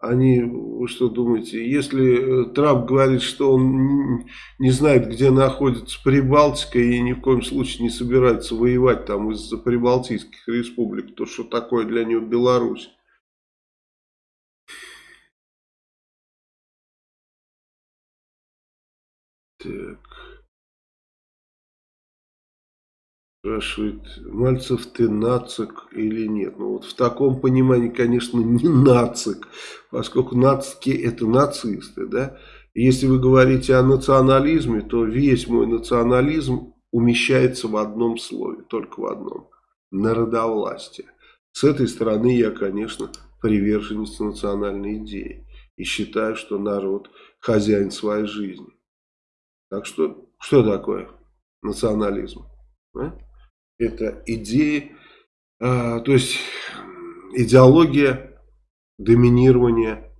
Они, вы что думаете, если э, Трамп говорит, что он не знает, где находится Прибалтика и ни в коем случае не собирается воевать там из-за прибалтийских республик, то что такое для него Беларусь? Так. Спрашивает, Мальцев, ты нацик или нет? Ну вот в таком понимании, конечно, не нацик, поскольку нацики это нацисты, да? Если вы говорите о национализме, то весь мой национализм умещается в одном слове, только в одном. Народовластие. С этой стороны я, конечно, приверженец национальной идеи. И считаю, что народ хозяин своей жизни. Так что, что такое национализм? А? Это идеи, а, то есть идеология доминирования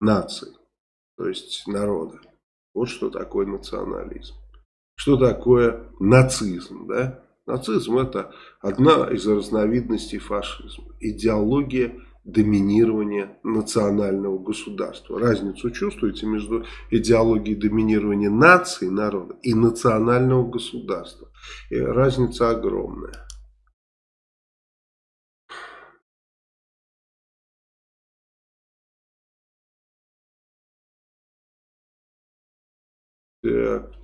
нации, то есть народа. Вот что такое национализм. Что такое нацизм, да? Нацизм это одна из разновидностей фашизма. Идеология доминирования национального государства. Разницу чувствуете между идеологией доминирования нации, народа и национального государства. И разница огромная. Так.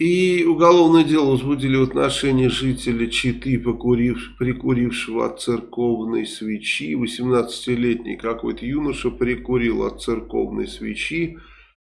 И уголовное дело возбудили в отношении жителя Читы, покурив, прикурившего от церковной свечи. 18-летний какой-то юноша прикурил от церковной свечи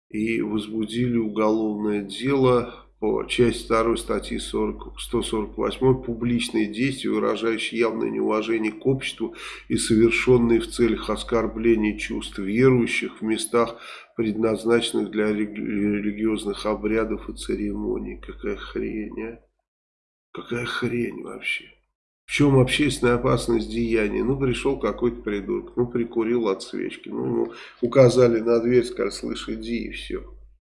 и возбудили уголовное дело по части 2 статьи 40, 148 «Публичные действия, выражающие явное неуважение к обществу и совершенные в целях оскорбления чувств верующих в местах, предназначенных для религиозных обрядов и церемоний». Какая хрень, а? Какая хрень вообще? В чем общественная опасность деяния? Ну, пришел какой-то придурок, ну, прикурил от свечки, ну, ему указали на дверь, сказали, слышь, иди, и все.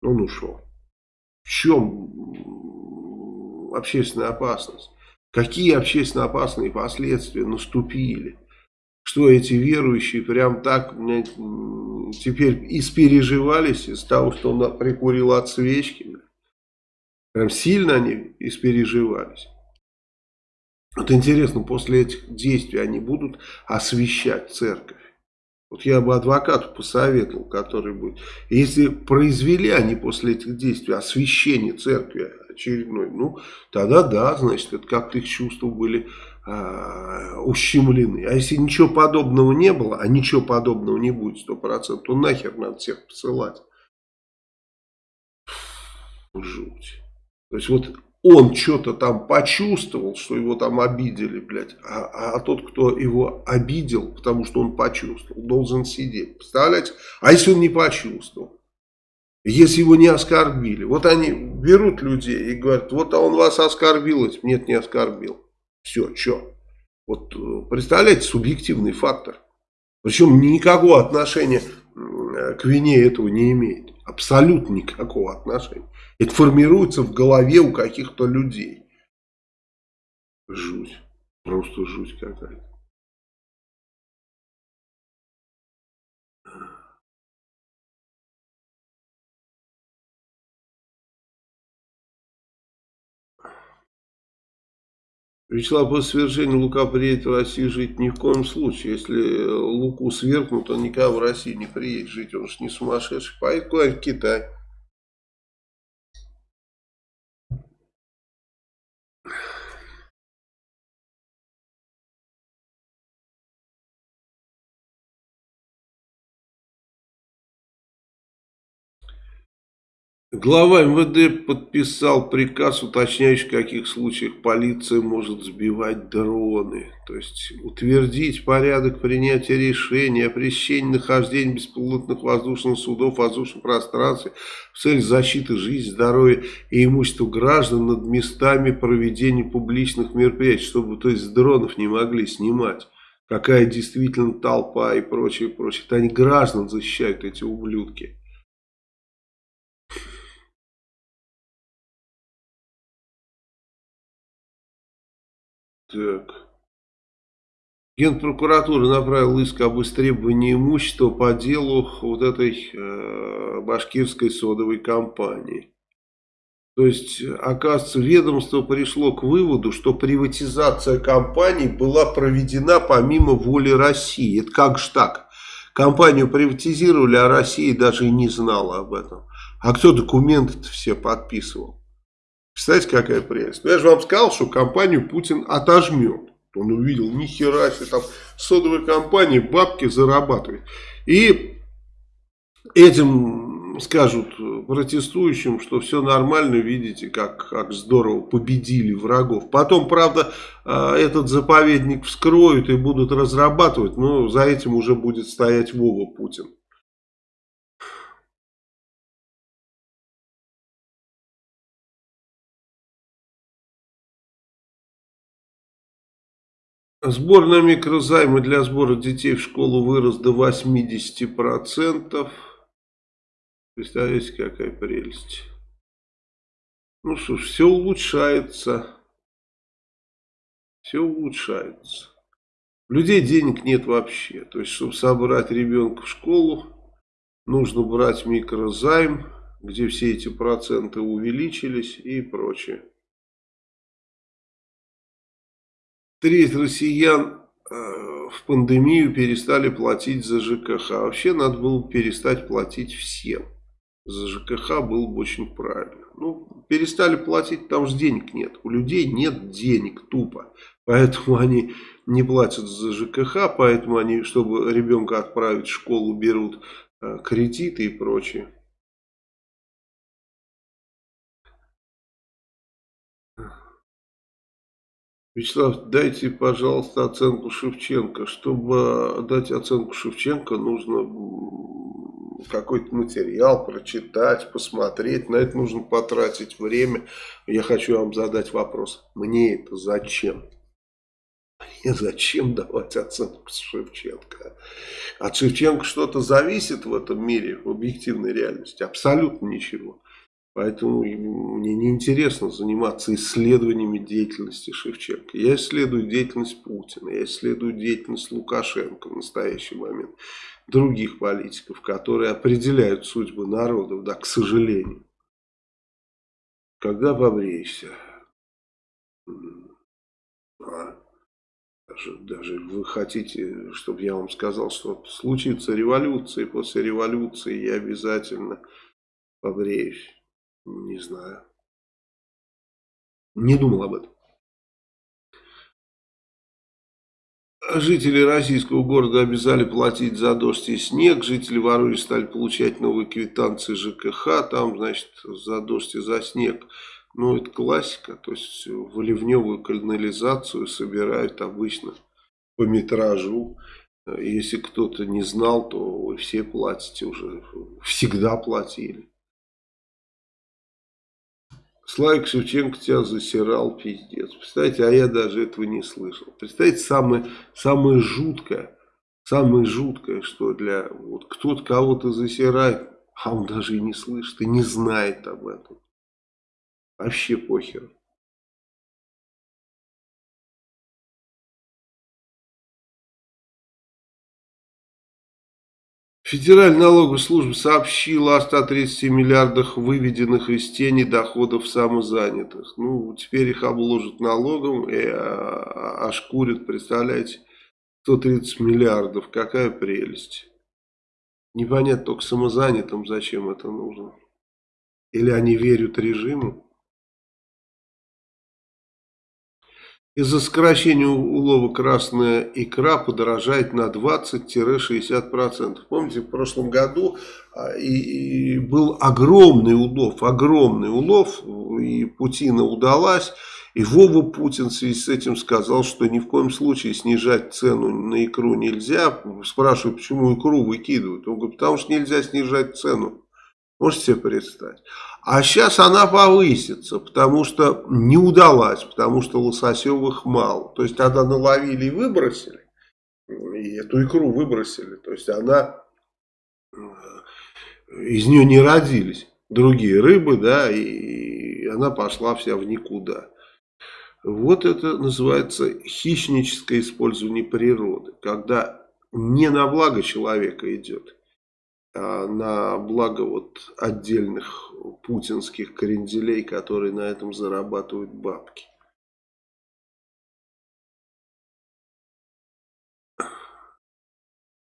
Он ушел. В чем общественная опасность? Какие общественно опасные последствия наступили? Что эти верующие прям так теперь испереживались из того, что он прикурил от свечки? Прям сильно они испереживались. Вот интересно, после этих действий они будут освещать церковь? Вот я бы адвокату посоветовал, который будет. Если произвели они после этих действий освящение церкви очередной, ну, тогда да, значит, это как-то их чувства были а, ущемлены. А если ничего подобного не было, а ничего подобного не будет, сто процентов, то нахер надо всех посылать. Жуть. То есть вот он что-то там почувствовал, что его там обидели, блядь, а, а тот, кто его обидел, потому что он почувствовал, должен сидеть. Представляете? А если он не почувствовал? Если его не оскорбили? Вот они берут людей и говорят, вот он вас оскорбил, нет, не оскорбил. Все, что? Вот э, представляете, субъективный фактор. Причем никакого отношения к вине этого не имеет. Абсолютно никакого отношения. Это формируется в голове у каких-то людей. Жуть. Просто жуть какая-то. Вячеслав, после свержения Лука приедет в Россию жить ни в коем случае. Если Луку свергнут, он никогда в Россию не приедет жить. Он же не сумасшедший. Поедет куда-нибудь в Китай. Глава МВД подписал приказ, уточняющий, в каких случаях полиция может сбивать дроны. То есть утвердить порядок принятия решений о пресечении нахождения беспилотных воздушных судов в воздушном пространстве в целях защиты жизни, здоровья и имущества граждан над местами проведения публичных мероприятий, чтобы то есть дронов не могли снимать. Какая действительно толпа и прочее, прочее. Это они граждан защищают, эти ублюдки. Так. Генпрокуратура направила иск об истребовании имущества по делу вот этой э, башкирской содовой компании. То есть, оказывается, ведомство пришло к выводу, что приватизация компании была проведена помимо воли России. Это как же так? Компанию приватизировали, а Россия даже и не знала об этом. А кто документы все подписывал? Представляете, какая прелесть. Ну, я же вам сказал, что компанию Путин отожмет. Он увидел, ни хера себе, там содовая компания бабки зарабатывает. И этим скажут протестующим, что все нормально, видите, как, как здорово победили врагов. Потом, правда, э, этот заповедник вскроют и будут разрабатывать, но за этим уже будет стоять Вова Путин. Сбор на микрозаймы для сбора детей в школу вырос до 80%. Представляете, какая прелесть. Ну что ж, все улучшается. Все улучшается. У людей денег нет вообще. То есть, чтобы собрать ребенка в школу, нужно брать микрозайм, где все эти проценты увеличились и прочее. Треть россиян э, в пандемию перестали платить за ЖКХ. А вообще надо было перестать платить всем. За ЖКХ было бы очень правильно. Ну, перестали платить, там же денег нет. У людей нет денег тупо. Поэтому [LAUGHS] они не платят за ЖКХ, поэтому они, чтобы ребенка отправить в школу, берут э, кредиты и прочее. Вячеслав, дайте, пожалуйста, оценку Шевченко. Чтобы дать оценку Шевченко, нужно какой-то материал прочитать, посмотреть. На это нужно потратить время. Я хочу вам задать вопрос. Мне это зачем? Мне зачем давать оценку Шевченко? От Шевченко что-то зависит в этом мире, в объективной реальности? Абсолютно ничего. Поэтому мне неинтересно заниматься исследованиями деятельности Шевченко. Я исследую деятельность Путина, я исследую деятельность Лукашенко в настоящий момент. Других политиков, которые определяют судьбы народов, да, к сожалению. Когда побреешься? А? Даже, даже вы хотите, чтобы я вам сказал, что случится революция, и после революции я обязательно побреюсь. Не знаю. Не думал об этом. Жители российского города обязали платить за дождь и снег. Жители Воронежа стали получать новые квитанции ЖКХ. Там, значит, за дождь и за снег. Ну, это классика. То есть, в канализацию собирают обычно по метражу. Если кто-то не знал, то вы все платите уже. Всегда платили. Славик Шевченко тебя засирал, пиздец. Представляете, а я даже этого не слышал. Представляете, самое, самое жуткое, самое жуткое, что для... Вот кто-то кого-то засирает, а он даже и не слышит, и не знает об этом. Вообще похер. Федеральная налоговая служба сообщила о 130 миллиардах выведенных из тени доходов самозанятых. Ну, теперь их обложат налогом и а, ошкурят, представляете, 130 миллиардов. Какая прелесть. Непонятно только самозанятым, зачем это нужно. Или они верят режиму. Из-за сокращения улова красная икра подорожает на 20-60%. Помните, в прошлом году а, и, и был огромный улов, огромный улов, и Путина удалась. И Вова Путин в связи с этим сказал, что ни в коем случае снижать цену на икру нельзя. Спрашиваю, почему икру выкидывают? Он говорит, потому что нельзя снижать цену. Можете себе представить? А сейчас она повысится, потому что не удалась, потому что лососевых мало. То есть, когда наловили и выбросили, и эту икру выбросили, то есть, она, э, из нее не родились другие рыбы, да, и она пошла вся в никуда. Вот это называется хищническое использование природы, когда не на благо человека идет, а, на благо вот отдельных путинских кренделей, которые на этом зарабатывают бабки.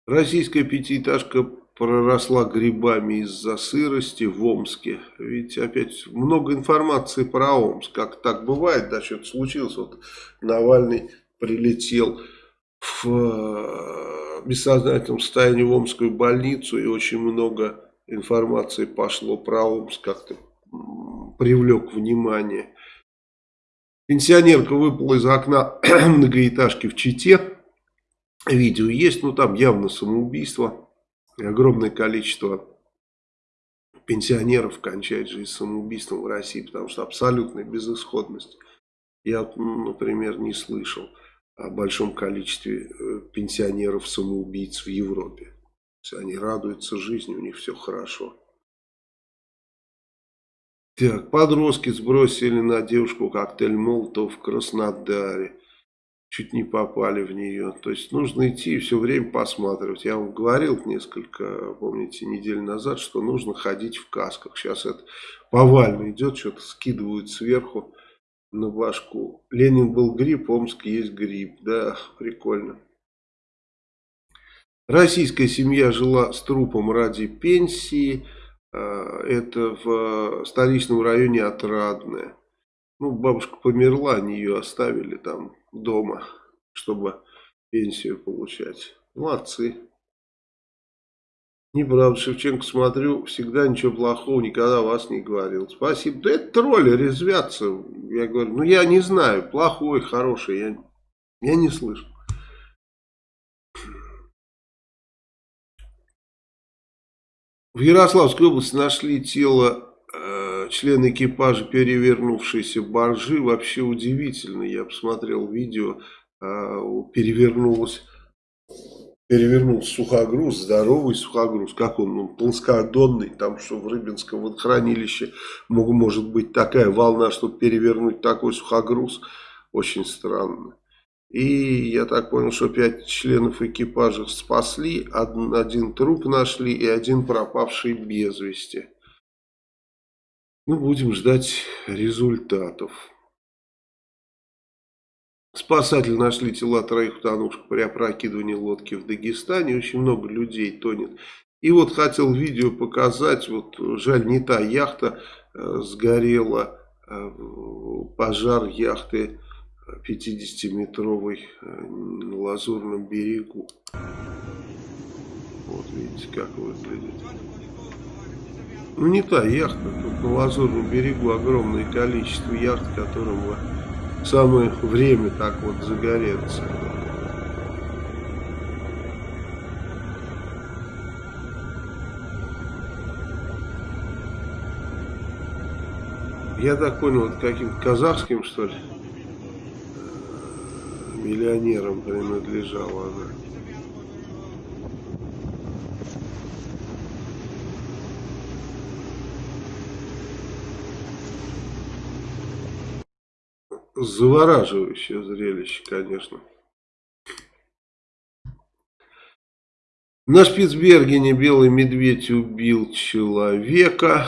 Российская пятиэтажка проросла грибами из-за сырости в Омске. Ведь опять много информации про Омск. Как так бывает, да, что-то случилось. Вот Навальный прилетел в бессознательном состоянии в Омскую больницу и очень много информации пошло про Омск, как-то привлек внимание. Пенсионерка выпала из окна [CLEARS THROAT] многоэтажки в Чите. Видео есть, ну там явно самоубийство. И огромное количество пенсионеров кончает жизнь самоубийством в России, потому что абсолютная безысходность. Я, например, не слышал о большом количестве э, пенсионеров-самоубийц в Европе. Они радуются жизни, у них все хорошо. Так, подростки сбросили на девушку коктейль Молотов в Краснодаре. Чуть не попали в нее. То есть нужно идти и все время посматривать. Я вам говорил несколько, помните, недель назад, что нужно ходить в касках. Сейчас это повально идет, что-то скидывают сверху на башку. Ленин был грипп, Омск есть грипп. Да, прикольно. Российская семья жила с трупом ради пенсии. А, это в столичном районе Отрадное. Ну, бабушка померла, они ее оставили там дома, чтобы пенсию получать. Молодцы. Неправда, Шевченко, смотрю, всегда ничего плохого, никогда вас не говорил. Спасибо. Да это тролли резвятся. Я говорю, ну я не знаю, плохой, хороший, я, я не слышу. В Ярославской области нашли тело э, члена экипажа перевернувшейся баржи. Вообще удивительно. Я посмотрел видео, э, перевернулось перевернулся сухогруз, здоровый сухогруз, как он, ну, плоскодонный, там что в Рыбинском водохранилище может быть такая волна, чтобы перевернуть такой сухогруз, очень странно. И я так понял, что пять членов экипажа спасли, один, один труп нашли и один пропавший без вести. Ну, будем ждать результатов. Спасатели нашли тела троих утонувших при опрокидывании лодки в Дагестане. Очень много людей тонет. И вот хотел видео показать. Вот жаль, не та яхта э, сгорела. Э, пожар яхты 50-метровой э, на Лазурном берегу. Вот видите, как выглядит. Ну не та яхта, тут на Лазурном берегу огромное количество яхт, которым самое время так вот загореться. Я так понял, это каким-то казахским, что ли, миллионерам принадлежала она. Завораживающее зрелище, конечно. На Шпицбергене белый медведь убил человека.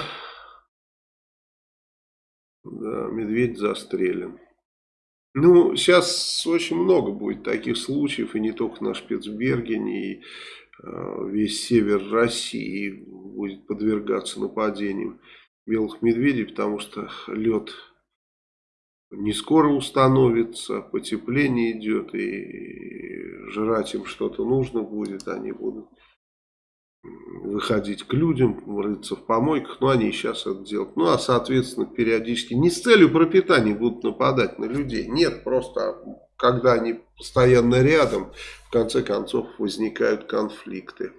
Да, медведь застрелен. Ну, сейчас очень много будет таких случаев, и не только на Шпицбергене, и э, весь север России будет подвергаться нападениям белых медведей, потому что лед не скоро установится, потепление идет, и жрать им что-то нужно будет, они будут выходить к людям, рыться в помойках, но они сейчас это делают. Ну, а, соответственно, периодически не с целью пропитания будут нападать на людей. Нет, просто когда они постоянно рядом, в конце концов возникают конфликты.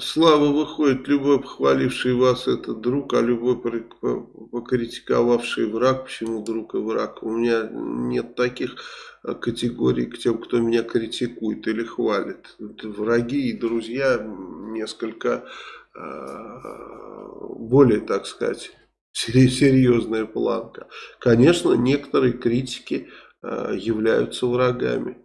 Слава выходит, любой похваливший вас это друг, а любой покритиковавший враг, почему друг и враг? У меня нет таких категорий к тем, кто меня критикует или хвалит. Враги и друзья несколько э, более, так сказать, серьезная планка. Конечно, некоторые критики э, являются врагами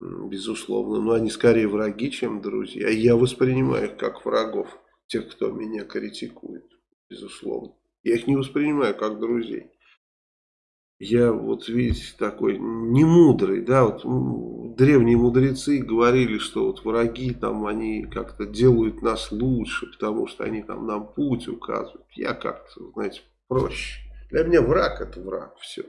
безусловно. Но они скорее враги, чем друзья. Я воспринимаю их как врагов, тех, кто меня критикует, безусловно. Я их не воспринимаю как друзей. Я вот, видите, такой немудрый, да, вот древние мудрецы говорили, что вот враги там, они как-то делают нас лучше, потому что они там нам путь указывают. Я как-то, знаете, проще. Для меня враг это враг, все.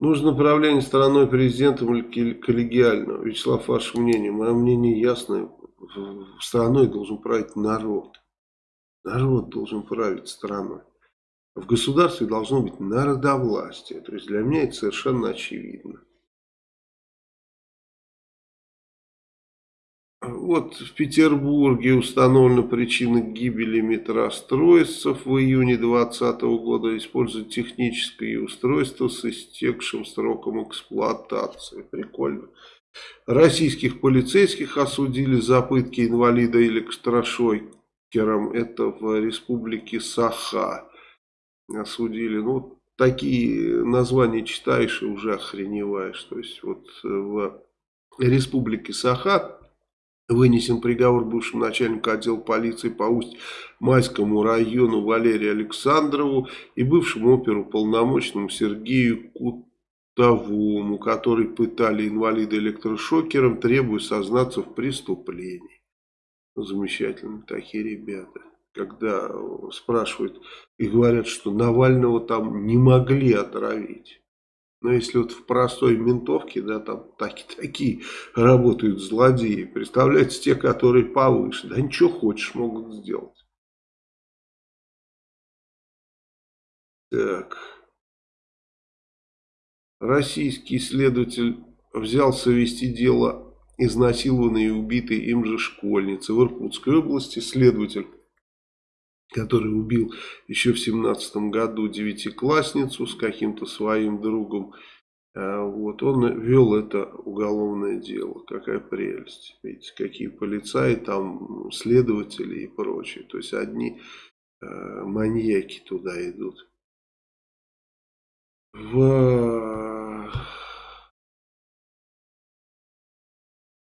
Нужно управление страной президентом или коллегиально? Вячеслав, ваше мнение? Мое мнение ясное. Страной должен править народ. Народ должен править страной. В государстве должно быть народовластие. То есть для меня это совершенно очевидно. Вот в Петербурге установлена причина гибели метростроевцев в июне 2020 года. Используют техническое устройство с истекшим сроком эксплуатации. Прикольно. Российских полицейских осудили за пытки инвалида электрошокером. Это в республике Саха. Осудили. Ну, такие названия читаешь и уже охреневаешь. То есть вот в республике Саха Вынесен приговор бывшему начальнику отдела полиции по Усть-Майскому району Валерию Александрову и бывшему оперуполномоченному Сергею Кутовому, который пытали инвалида электрошокером, требуя сознаться в преступлении. Замечательно, такие ребята. Когда спрашивают и говорят, что Навального там не могли отравить. Но если вот в простой ментовке, да, там таки, такие работают злодеи, представляете, те, которые повыше, да ничего хочешь могут сделать. Так. Российский следователь взялся вести дело изнасилованной и убитой им же школьницы в Иркутской области. Следователь который убил еще в семнадцатом году девятиклассницу с каким-то своим другом. А, вот, он вел это уголовное дело. Какая прелесть. Видите, какие полицаи, там следователи и прочее. То есть одни э, маньяки туда идут. В...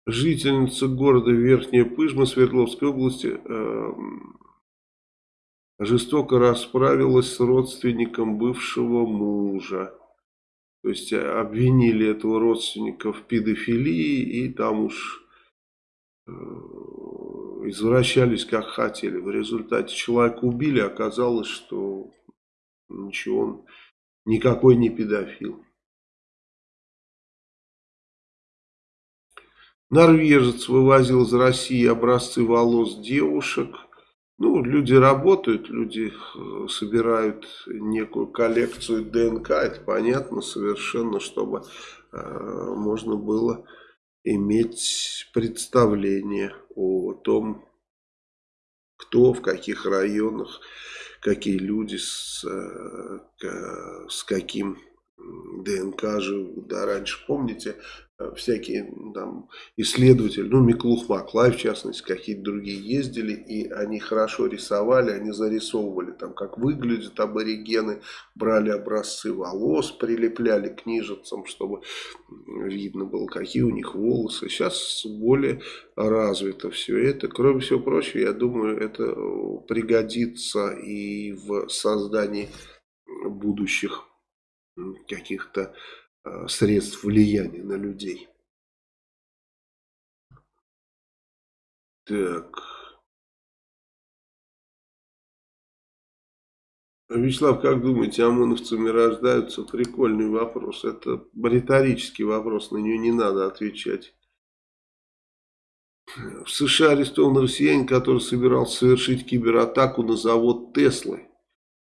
Жительница города Верхняя Пыжма Свердловской области э, жестоко расправилась с родственником бывшего мужа. То есть э, обвинили этого родственника в педофилии и там уж э, извращались как хотели. В результате человека убили, оказалось, что ничего, он никакой не педофил. Норвежец вывозил из России образцы волос девушек – ну, люди работают, люди э, собирают некую коллекцию ДНК, это понятно совершенно, чтобы э, можно было иметь представление о том, кто в каких районах, какие люди с, э, с каким ДНК живут. Да, раньше, помните, всякие там исследователи, ну Миклух Маклай в частности, какие-то другие ездили, и они хорошо рисовали, они зарисовывали там, как выглядят аборигены, брали образцы волос, прилепляли к книжицам, чтобы видно было, какие у них волосы. Сейчас более развито все это. Кроме всего прочего, я думаю, это пригодится и в создании будущих каких-то Э, средств влияния на людей. Так. Вячеслав, как думаете, ОМОНовцами рождаются? Прикольный вопрос. Это риторический вопрос, на него не надо отвечать. В США арестован россиянин, который собирался совершить кибератаку на завод Теслы.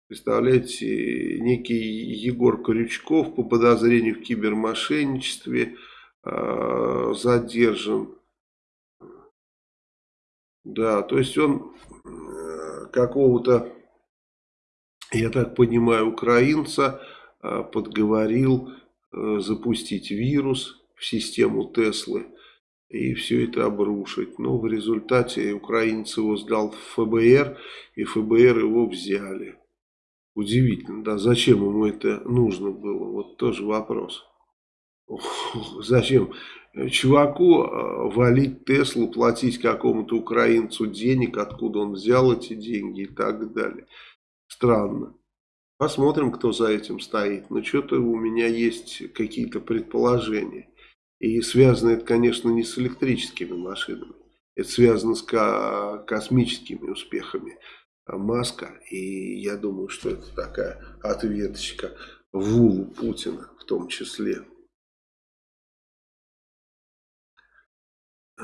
Представляете, некий Егор Крючков по подозрению в кибермошенничестве э, задержан. Да, то есть он э, какого-то, я так понимаю, украинца э, подговорил э, запустить вирус в систему Теслы и все это обрушить. Но в результате украинец его сдал в ФБР, и ФБР его взяли. Удивительно, да, зачем ему это нужно было, вот тоже вопрос. [LAUGHS] Зачем чуваку э, валить Теслу, платить какому-то украинцу денег, откуда он взял эти деньги и так далее. Странно. Посмотрим, кто за этим стоит. Но что-то у меня есть какие-то предположения. И связано это, конечно, не с электрическими машинами. Это связано с космическими успехами Маска. И я думаю, что это такая ответочка Вулу Путина в том числе. А,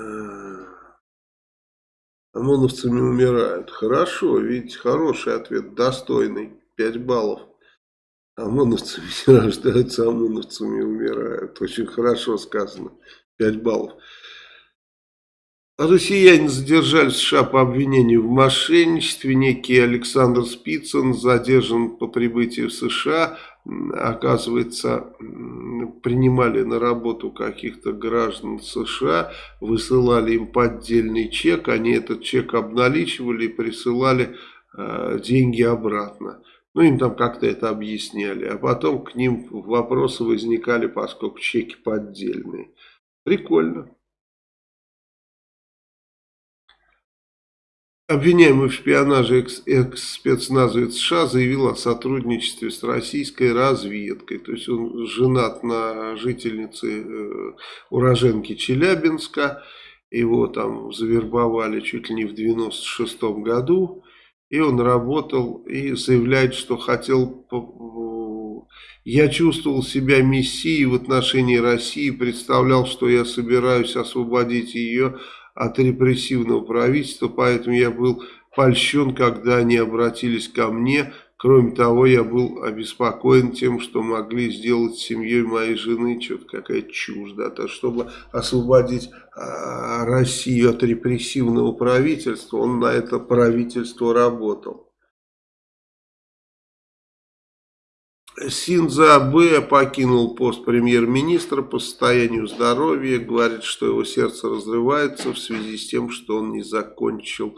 ОМОНовцами умирают. Хорошо, видите, хороший ответ, достойный. 5 баллов. ОМОНовцами [LAUGHS] не рождаются, ОМОНовцами умирают. Очень хорошо сказано. 5 баллов. Россияне задержали в США по обвинению в мошенничестве. Некий Александр Спицын задержан по прибытии в США. Оказывается, принимали на работу каких-то граждан США, высылали им поддельный чек. Они этот чек обналичивали и присылали э, деньги обратно. Ну, им там как-то это объясняли. А потом к ним вопросы возникали, поскольку чеки поддельные. Прикольно. Обвиняемый в шпионаже экс-спецназовец США заявил о сотрудничестве с российской разведкой. То есть он женат на жительнице э, уроженки Челябинска. Его там завербовали чуть ли не в 96 году. И он работал и заявляет, что хотел... Я чувствовал себя мессией в отношении России, представлял, что я собираюсь освободить ее от репрессивного правительства, поэтому я был польщен, когда они обратились ко мне. Кроме того, я был обеспокоен тем, что могли сделать с семьей моей жены, что-то какая чушь, да, то, чтобы освободить а, Россию от репрессивного правительства, он на это правительство работал. Синза Абе покинул пост премьер-министра по состоянию здоровья. Говорит, что его сердце разрывается в связи с тем, что он не закончил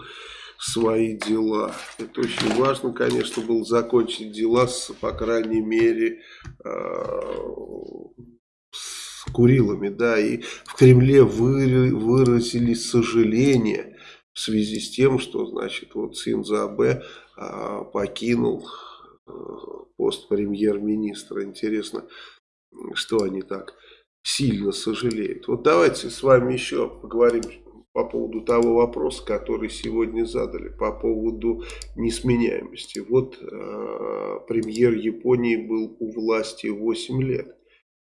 свои дела. Это очень важно, конечно, было закончить дела, с, по крайней мере, э, с Курилами. Да, и в Кремле вы, выразили сожаление в связи с тем, что, значит, вот Синза Абе э, покинул Э, пост премьер-министра. Интересно, что они так сильно сожалеют. Вот давайте с вами еще поговорим по поводу того вопроса, который сегодня задали, по поводу несменяемости. Вот э, премьер Японии был у власти 8 лет.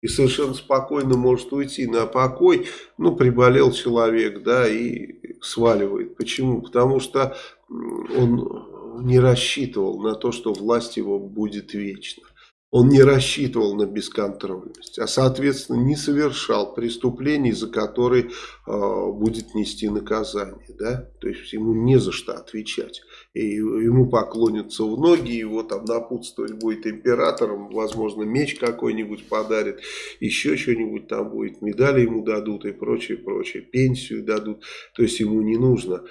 И совершенно спокойно может уйти на покой. Ну, приболел человек, да, и сваливает. Почему? Потому что он не рассчитывал на то, что власть его будет вечна. Он не рассчитывал на бесконтрольность, а соответственно не совершал преступлений, за которые э, будет нести наказание. Да? То есть ему не за что отвечать. И ему поклонятся в ноги, его там напутствовать будет императором, возможно меч какой-нибудь подарит, еще что-нибудь там будет, медали ему дадут и прочее, прочее, пенсию дадут. То есть ему не нужно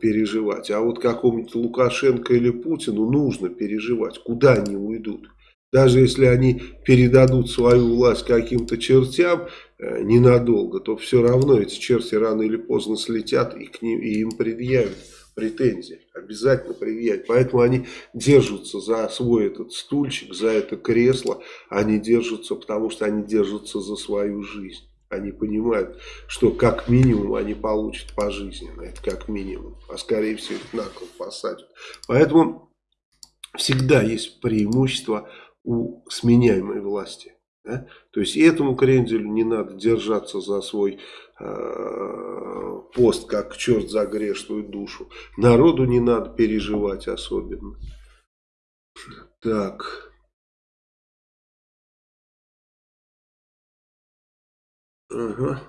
переживать. А вот какому-нибудь Лукашенко или Путину нужно переживать, куда они уйдут. Даже если они передадут свою власть каким-то чертям э, ненадолго, то все равно эти черти рано или поздно слетят и, к ним, и им предъявят претензии. Обязательно предъявят. Поэтому они держатся за свой этот стульчик, за это кресло. Они держатся, потому что они держатся за свою жизнь. Они понимают, что как минимум они получат пожизненно. Это как минимум. А скорее всего их на кол посадят. Поэтому всегда есть преимущество у сменяемой власти. Да? То есть этому кренделю не надо держаться за свой э, пост, как черт за грешную душу. Народу не надо переживать особенно. Так. Ага.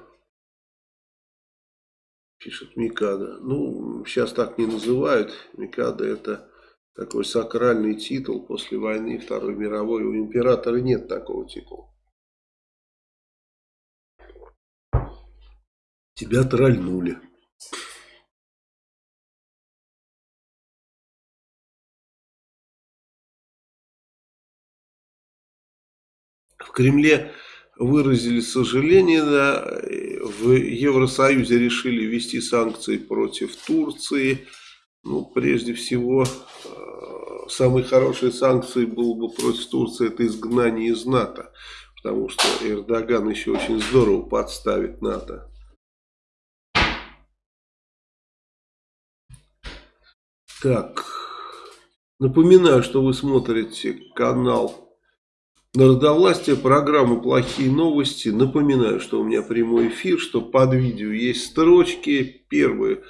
Пишет Микада. Ну, сейчас так не называют. Микада это такой сакральный титул после войны Второй мировой. У императора нет такого титула. Тебя трольнули. В Кремле выразили сожаление, да, в Евросоюзе решили ввести санкции против Турции. Ну, прежде всего, э, самые хорошие санкции было бы против Турции, это изгнание из НАТО. Потому что Эрдоган еще очень здорово подставит НАТО. Так, Напоминаю, что вы смотрите канал Народовластие, программа «Плохие новости». Напоминаю, что у меня прямой эфир, что под видео есть строчки. Первая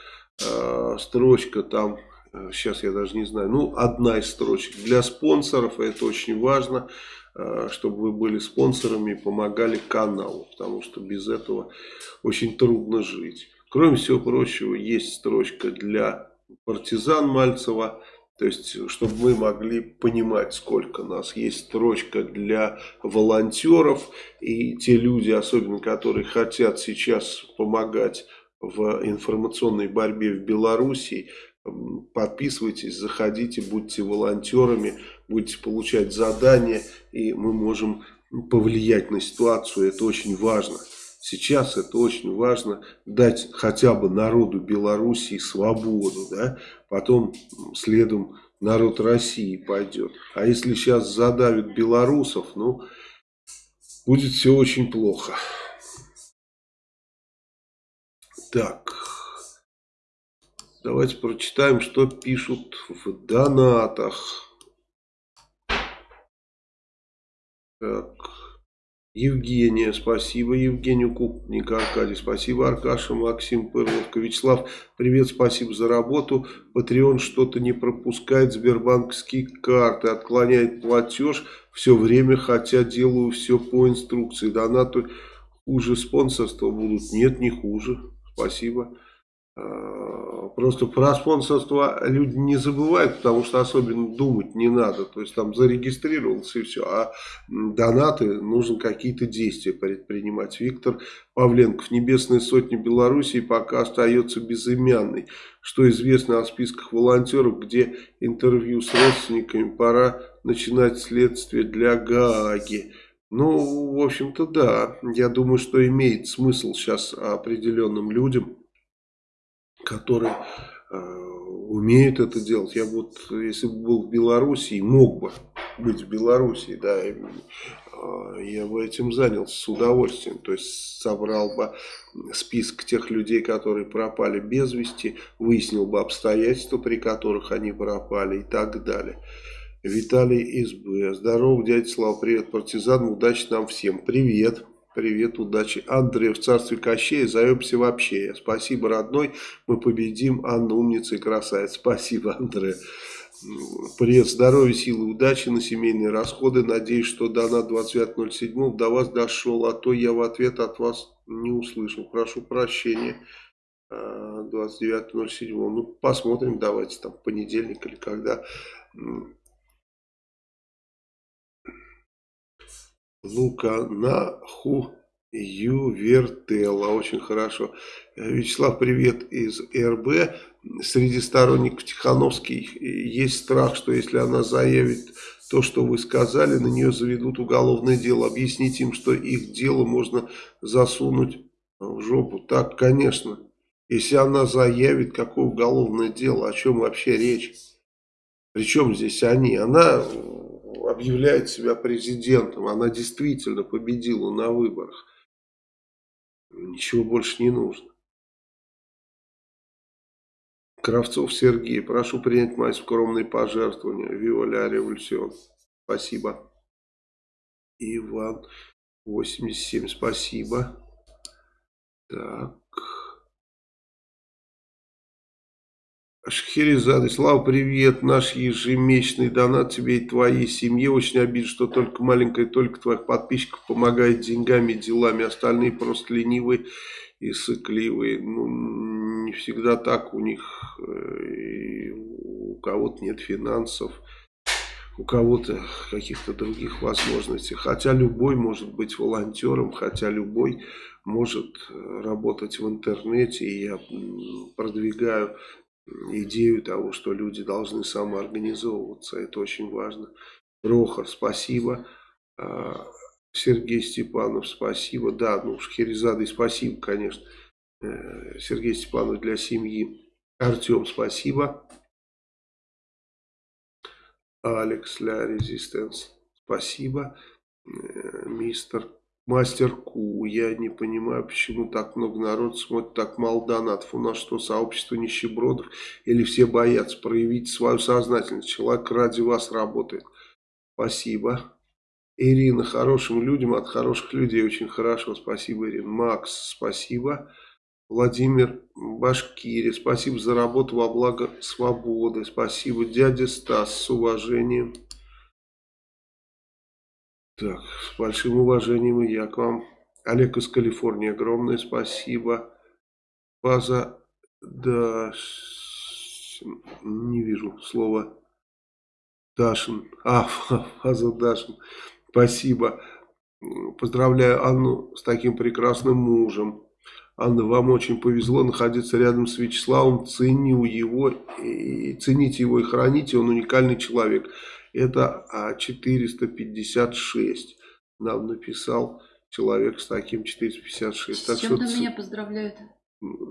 э, строчка там, э, сейчас я даже не знаю, ну одна из строчек для спонсоров, это очень важно, э, чтобы вы были спонсорами и помогали каналу, потому что без этого очень трудно жить. Кроме всего прочего, есть строчка для партизан Мальцева, то есть, чтобы мы могли понимать, сколько нас. Есть строчка для волонтеров. И те люди, особенно которые хотят сейчас помогать в информационной борьбе в Беларуси, подписывайтесь, заходите, будьте волонтерами, будете получать задания, и мы можем повлиять на ситуацию. Это очень важно. Сейчас это очень важно дать хотя бы народу Белоруссии свободу, да, потом следом народ России пойдет. А если сейчас задавят белорусов, ну, будет все очень плохо. Так, давайте прочитаем, что пишут в донатах. Так. Евгения, спасибо. Евгению Купник, Аркадий, спасибо. Аркаша, Максим Пырловка, Вячеслав, привет, спасибо за работу. Патреон что-то не пропускает, сбербанковские карты, отклоняет платеж все время, хотя делаю все по инструкции. Донаты хуже спонсорства будут? Нет, не хуже. Спасибо. Просто про спонсорство люди не забывают, потому что особенно думать не надо. То есть там зарегистрировался и все. А донаты, нужно какие-то действия предпринимать. Виктор Павленков. Небесная сотня Белоруссии пока остается безымянной. Что известно о списках волонтеров, где интервью с родственниками, пора начинать следствие для Гааги. Ну, в общем-то, да. Я думаю, что имеет смысл сейчас определенным людям которые э, умеют это делать. Я вот, если бы был в Белоруссии, мог бы быть в Белоруссии, да, э, я бы этим занялся с удовольствием. То есть собрал бы список тех людей, которые пропали без вести, выяснил бы обстоятельства, при которых они пропали и так далее. Виталий из Б. Здорово, дядя Слава, привет, партизан, удачи нам всем. Привет. Привет, удачи. Андрей в царстве Кощея, зовемся вообще. Спасибо, родной, мы победим. Анна умница и красавица. Спасибо, Андрей. Привет, здоровья, силы, удачи на семейные расходы. Надеюсь, что донат 25.07 до вас дошел, а то я в ответ от вас не услышал. Прошу прощения. 29.07. Ну, посмотрим, давайте там понедельник или когда Лука Наху Ювертела. Очень хорошо. Вячеслав, привет из РБ. Среди сторонников Тихановский есть страх, что если она заявит то, что вы сказали, на нее заведут уголовное дело. Объясните им, что их дело можно засунуть в жопу. Так, конечно. Если она заявит, какое уголовное дело, о чем вообще речь? Причем здесь они? Она объявляет себя президентом. Она действительно победила на выборах. Ничего больше не нужно. Кравцов Сергей, прошу принять мои скромные пожертвования. Виоля Революцион. Спасибо. Иван 87, спасибо. Так. Шахерезада, Слава, привет. Наш ежемесячный донат тебе и твоей семье. Очень обидно, что только маленькая только твоих подписчиков помогает деньгами, делами. Остальные просто ленивые и сыкливые. Ну, не всегда так у них. Э, у кого-то нет финансов, у кого-то каких-то других возможностей. Хотя любой может быть волонтером, хотя любой может э, работать в интернете. И я продвигаю идею того, что люди должны самоорганизовываться. Это очень важно. Прохор, спасибо. А, Сергей Степанов, спасибо. Да, ну, Шахерезады, спасибо, конечно. Э, Сергей Степанов для семьи. Артем, спасибо. Алекс для Резистенс, спасибо. Э, мистер Мастер Ку. Я не понимаю, почему так много народ смотрит, так мало донатов. У нас что, сообщество нищебродов? Или все боятся проявить свою сознательность? Человек ради вас работает. Спасибо. Ирина, хорошим людям от хороших людей очень хорошо. Спасибо, Ирина. Макс, спасибо. Владимир Башкири, спасибо за работу во благо свободы. Спасибо, дядя Стас, с уважением. Так, с большим уважением и я к вам. Олег из Калифорнии, огромное спасибо. Фаза, да, не вижу слова. Дашин, а, [LAUGHS] Фаза Дашин, спасибо. Поздравляю Анну с таким прекрасным мужем. Анна, вам очень повезло находиться рядом с Вячеславом, ценю его, и цените его и храните, он уникальный человек. Это 456 нам написал человек с таким 456. С так чем что, меня поздравляют?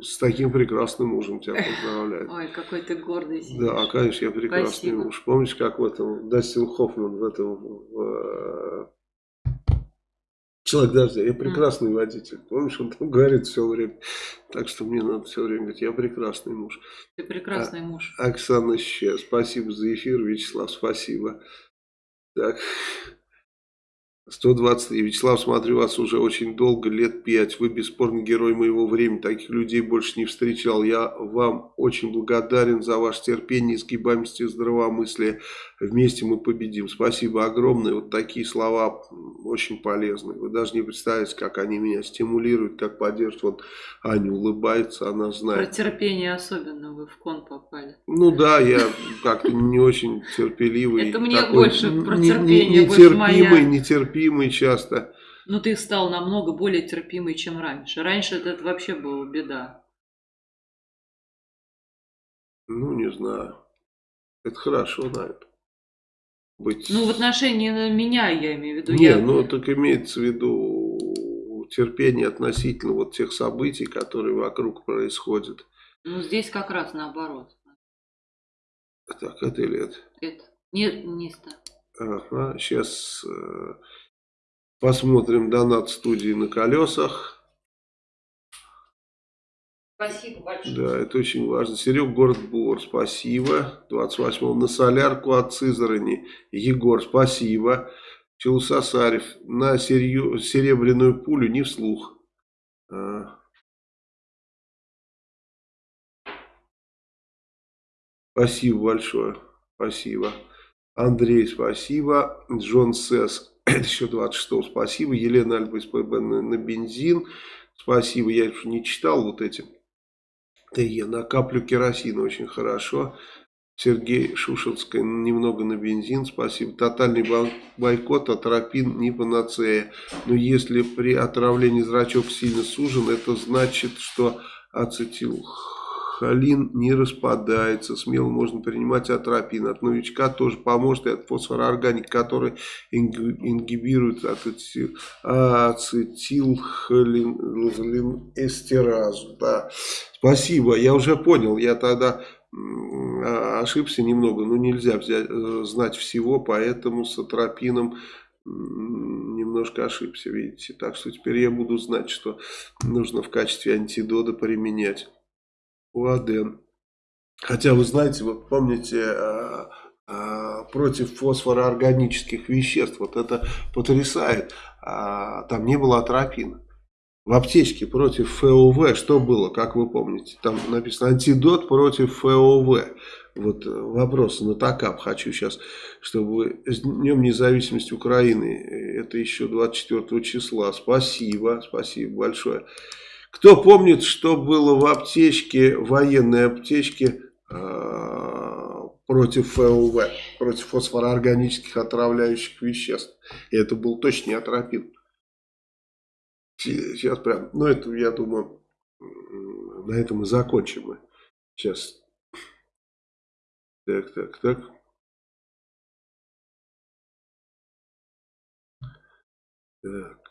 С таким прекрасным мужем тебя поздравляю. Ой, какой ты гордый. Да, конечно, я прекрасный Спасибо. муж. Помнишь, как в этом Дастин Хоффман в этом в, Человек дождя, я прекрасный mm. водитель. Помнишь, он там говорит все время. Так что мне надо все время говорить, я прекрасный муж. Ты прекрасный а, муж. Оксана Ща, спасибо за эфир. Вячеслав, спасибо. Так, 123. Вячеслав, смотрю вас уже очень долго, лет 5. Вы бесспорно герой моего времени. Таких людей больше не встречал. Я вам очень благодарен за ваше терпение, изгибаемость и здравомыслие. Вместе мы победим. Спасибо огромное. Вот такие слова очень полезны. Вы даже не представляете, как они меня стимулируют, как поддерживают. Вот Аня улыбается, она знает. Про терпение особенно вы в кон попали. Ну да, я как-то не очень терпеливый. Это мне больше про терпение, Нетерпимый, нетерпимый часто. Ну ты стал намного более терпимый, чем раньше. Раньше это вообще была беда. Ну, не знаю. Это хорошо, наверное быть... Ну, в отношении меня, я имею в виду. Не, я... ну, так имеется в виду терпение относительно вот тех событий, которые вокруг происходят. Ну, здесь как раз наоборот. Так, это или это? Это. Нет, не это. Ага, сейчас э, посмотрим донат студии на колесах. Спасибо большое. Да, это очень важно. Серег, город Бор, спасибо. 28-го на солярку от Сызрани. Егор, спасибо. Челусасарев, на серью, серебряную пулю не вслух. А. Спасибо большое. Спасибо. Андрей, спасибо. Джон Сесс, [COUGHS] еще 26 спасибо. Елена Альба из ПБ на, на бензин. Спасибо. Я не читал вот эти ТЕ. На каплю керосина очень хорошо. Сергей Шушинский немного на бензин, спасибо. Тотальный бойкот, атропин не панацея. Но если при отравлении зрачок сильно сужен, это значит, что ацетилхолин не распадается. Смело можно принимать атропин. От новичка тоже поможет и от фосфороорганик, который ингибирует ацетилхолин эстеразу. Да. Спасибо, я уже понял, я тогда а, ошибся немного, но нельзя взять, э, знать всего, поэтому с атропином немножко ошибся, видите. Так что теперь я буду знать, что нужно в качестве антидода применять. Уаден. Хотя вы знаете, вот помните, а, а, против фосфороорганических веществ, вот это потрясает, там не было атропина в аптечке против ФОВ что было, как вы помните? Там написано антидот против ФОВ. Вот э, вопрос на ТАКАП хочу сейчас, чтобы с Днем независимости Украины, э, это еще 24 числа. Спасибо, спасибо большое. Кто помнит, что было в аптечке, военной аптечке э, против ФОВ, против фосфороорганических отравляющих веществ? И это был точно атропин. Сейчас прям, ну это я думаю, на этом и закончим мы. Сейчас. Так, так, так. Так.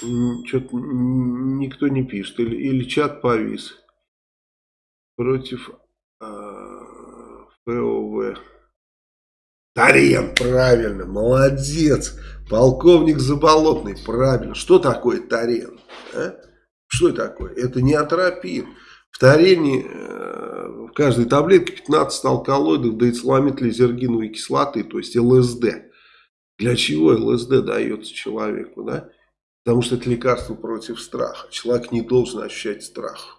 Что-то никто не пишет. Или, или чат повис. Против э. Тарен, правильно, молодец. Полковник Заболотный, правильно. Что такое Тарен? А? Что такое? Это не атропин. В тарене э, в каждой таблетке 15 алкалоидов деицламид-лизергиновой кислоты, то есть ЛСД. Для чего ЛСД дается человеку? Да? Потому что это лекарство против страха. Человек не должен ощущать страх.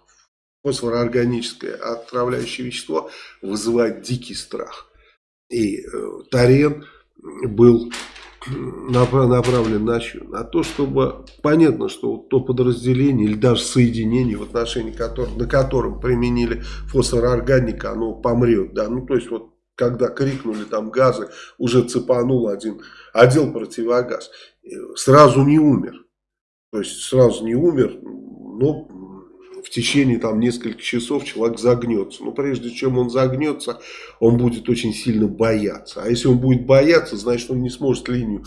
Фосфороорганическое отравляющее вещество вызывает дикий страх. И э, Тарен был [CLEARS THROAT] направлен на? На то, чтобы понятно, что вот то подразделение или даже соединение, в отношении которого, на котором применили фосфороорганика, оно помрет. Да? Ну, то есть, вот когда крикнули там газы, уже цепанул один отдел противогаз. Сразу не умер. То есть, сразу не умер, но в течение там нескольких часов человек загнется. Но прежде чем он загнется, он будет очень сильно бояться. А если он будет бояться, значит он не сможет линию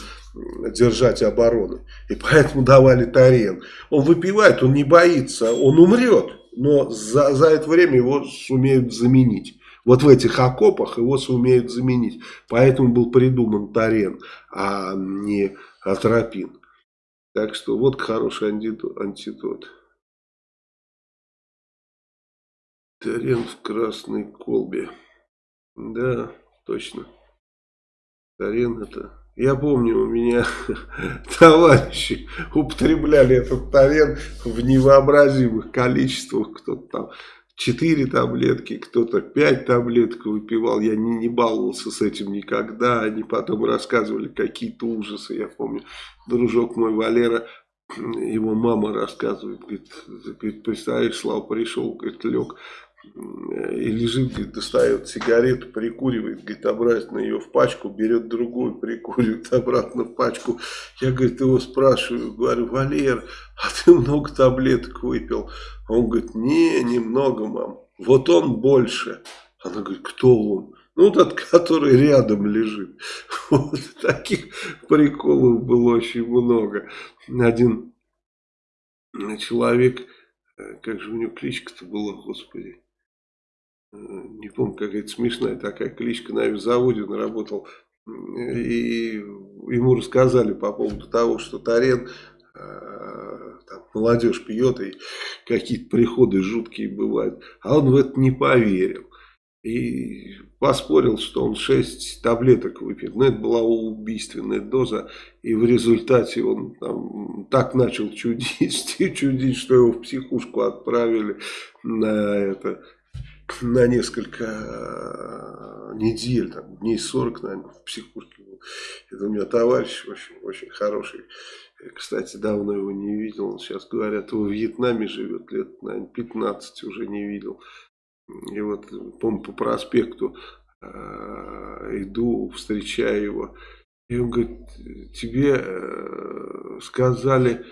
держать обороны. И поэтому давали Тарен. Он выпивает, он не боится, он умрет. Но за, за это время его сумеют заменить. Вот в этих окопах его сумеют заменить. Поэтому был придуман Тарен, а не Атропин. Так что вот хороший антидот. Тарен в красной колбе. Да, точно. Тарен это... Я помню, у меня [LAUGHS] товарищи употребляли этот тарен в невообразимых количествах. Кто-то там 4 таблетки, кто-то 5 таблеток выпивал. Я не, не баловался с этим никогда. Они потом рассказывали какие-то ужасы. Я помню, дружок мой Валера [CLEARS THROAT] его мама рассказывает, говорит, представляешь, Слава пришел, говорит, лег и лежит, говорит, достает сигарету, прикуривает, говорит, обратно ее в пачку, берет другую, прикуривает [LAUGHS] обратно в пачку. Я, говорит, его спрашиваю, говорю, Валер, а ты много таблеток выпил? Он говорит, не, немного, мам. Вот он больше. Она говорит, кто он? Ну, тот, который рядом лежит. [LAUGHS] Вот таких приколов было очень много. Один человек, э, как же у него кличка-то была, господи, не помню, какая-то смешная такая кличка на авиазаводе, он работал, и ему рассказали по поводу того, что Тарен, э, там, молодежь пьет, и какие-то приходы жуткие бывают, а он в это не поверил. И поспорил, что он 6 таблеток выпил. Но это была убийственная доза. И в результате он там, так начал чудить, [LAUGHS] чудить, что его в психушку отправили на это на несколько э, недель, там, дней 40, наверное, в психушке был. Это у меня товарищ очень, очень хороший. Кстати, давно его не видел. Он сейчас, говорят, в Вьетнаме живет, лет, наверное, 15 уже не видел. И вот, помню, по проспекту э, иду, встречаю его. И он говорит, тебе э, сказали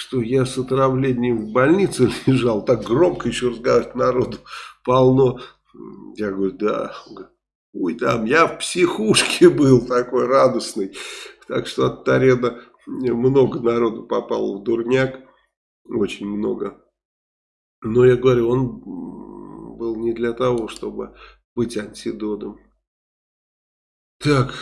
что я с отравлением в больнице лежал, так громко еще разговаривать народу полно. Я говорю, да. Ой, там я в психушке был такой радостный. Так что от Тарена много народу попало в дурняк. Очень много. Но я говорю, он был не для того, чтобы быть антидотом. Так,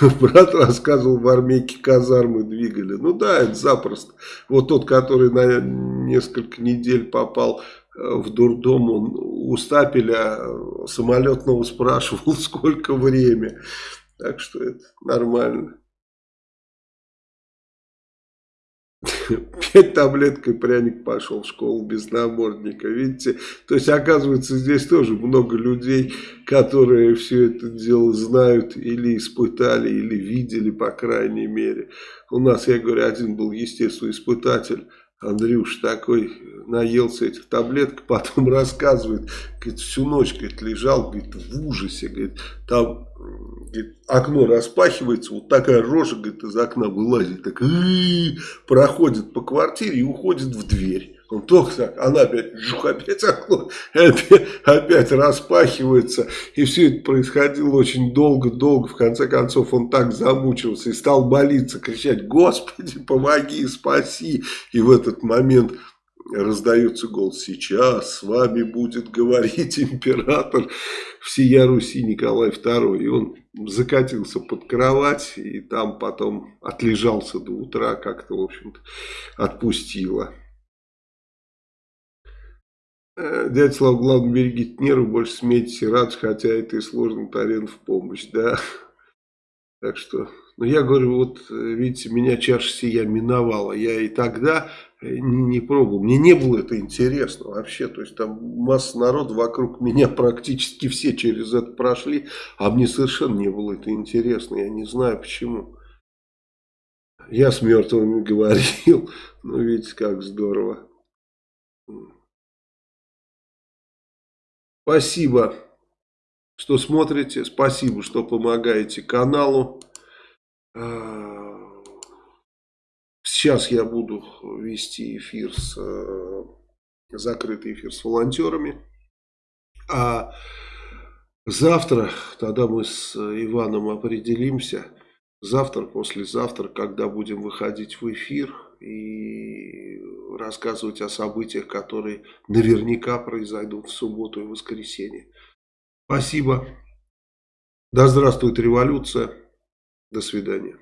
[LAUGHS] Брат рассказывал, в армейке казармы двигали. Ну да, это запросто. Вот тот, который на несколько недель попал э, в дурдом, он у стапеля самолетного спрашивал, [LAUGHS] сколько время. Так что это нормально. Пять таблеток и пряник пошел в школу без намордника. Видите? То есть, оказывается, здесь тоже много людей, которые все это дело знают или испытали, или видели, по крайней мере. У нас, я говорю, один был, естественно, испытатель. Андрюш такой наелся этих таблеток, [LAUGHS] потом рассказывает, говорит, всю ночь говорит, лежал говорит, в ужасе, говорит, там говорит, окно распахивается, вот такая рожа говорит, из окна вылазит, так, проходит по квартире и уходит в дверь. Он так, она опять, жух, опять опять, опять распахивается. И все это происходило очень долго-долго. В конце концов он так замучился и стал молиться, кричать, Господи, помоги, спаси. И в этот момент раздается голос, сейчас с вами будет говорить император всея Руси Николай II. И он закатился под кровать и там потом отлежался до утра, как-то, в общем-то, отпустило. Э, дядя Слава, главное, берегите нервы, больше смейтесь и радость, хотя это и сложно, Тарен в помощь, да. [LAUGHS] Так что, ну я говорю, вот видите, меня чаша сия миновала. Я и тогда не, не пробовал. Мне не было это интересно вообще. То есть там масса народа вокруг меня [LAUGHS] практически все через это прошли. А мне совершенно не было это интересно. Я не знаю почему. Я с мертвыми [LAUGHS] говорил. Ну видите, как здорово. Спасибо, что смотрите. Спасибо, что помогаете каналу. А, сейчас я буду вести эфир с э, закрытый эфир с волонтерами. А завтра тогда мы с Иваном определимся. Завтра, послезавтра, когда будем выходить в эфир и рассказывать о событиях, которые наверняка произойдут в субботу и воскресенье. Спасибо. Да здравствует революция. До свидания.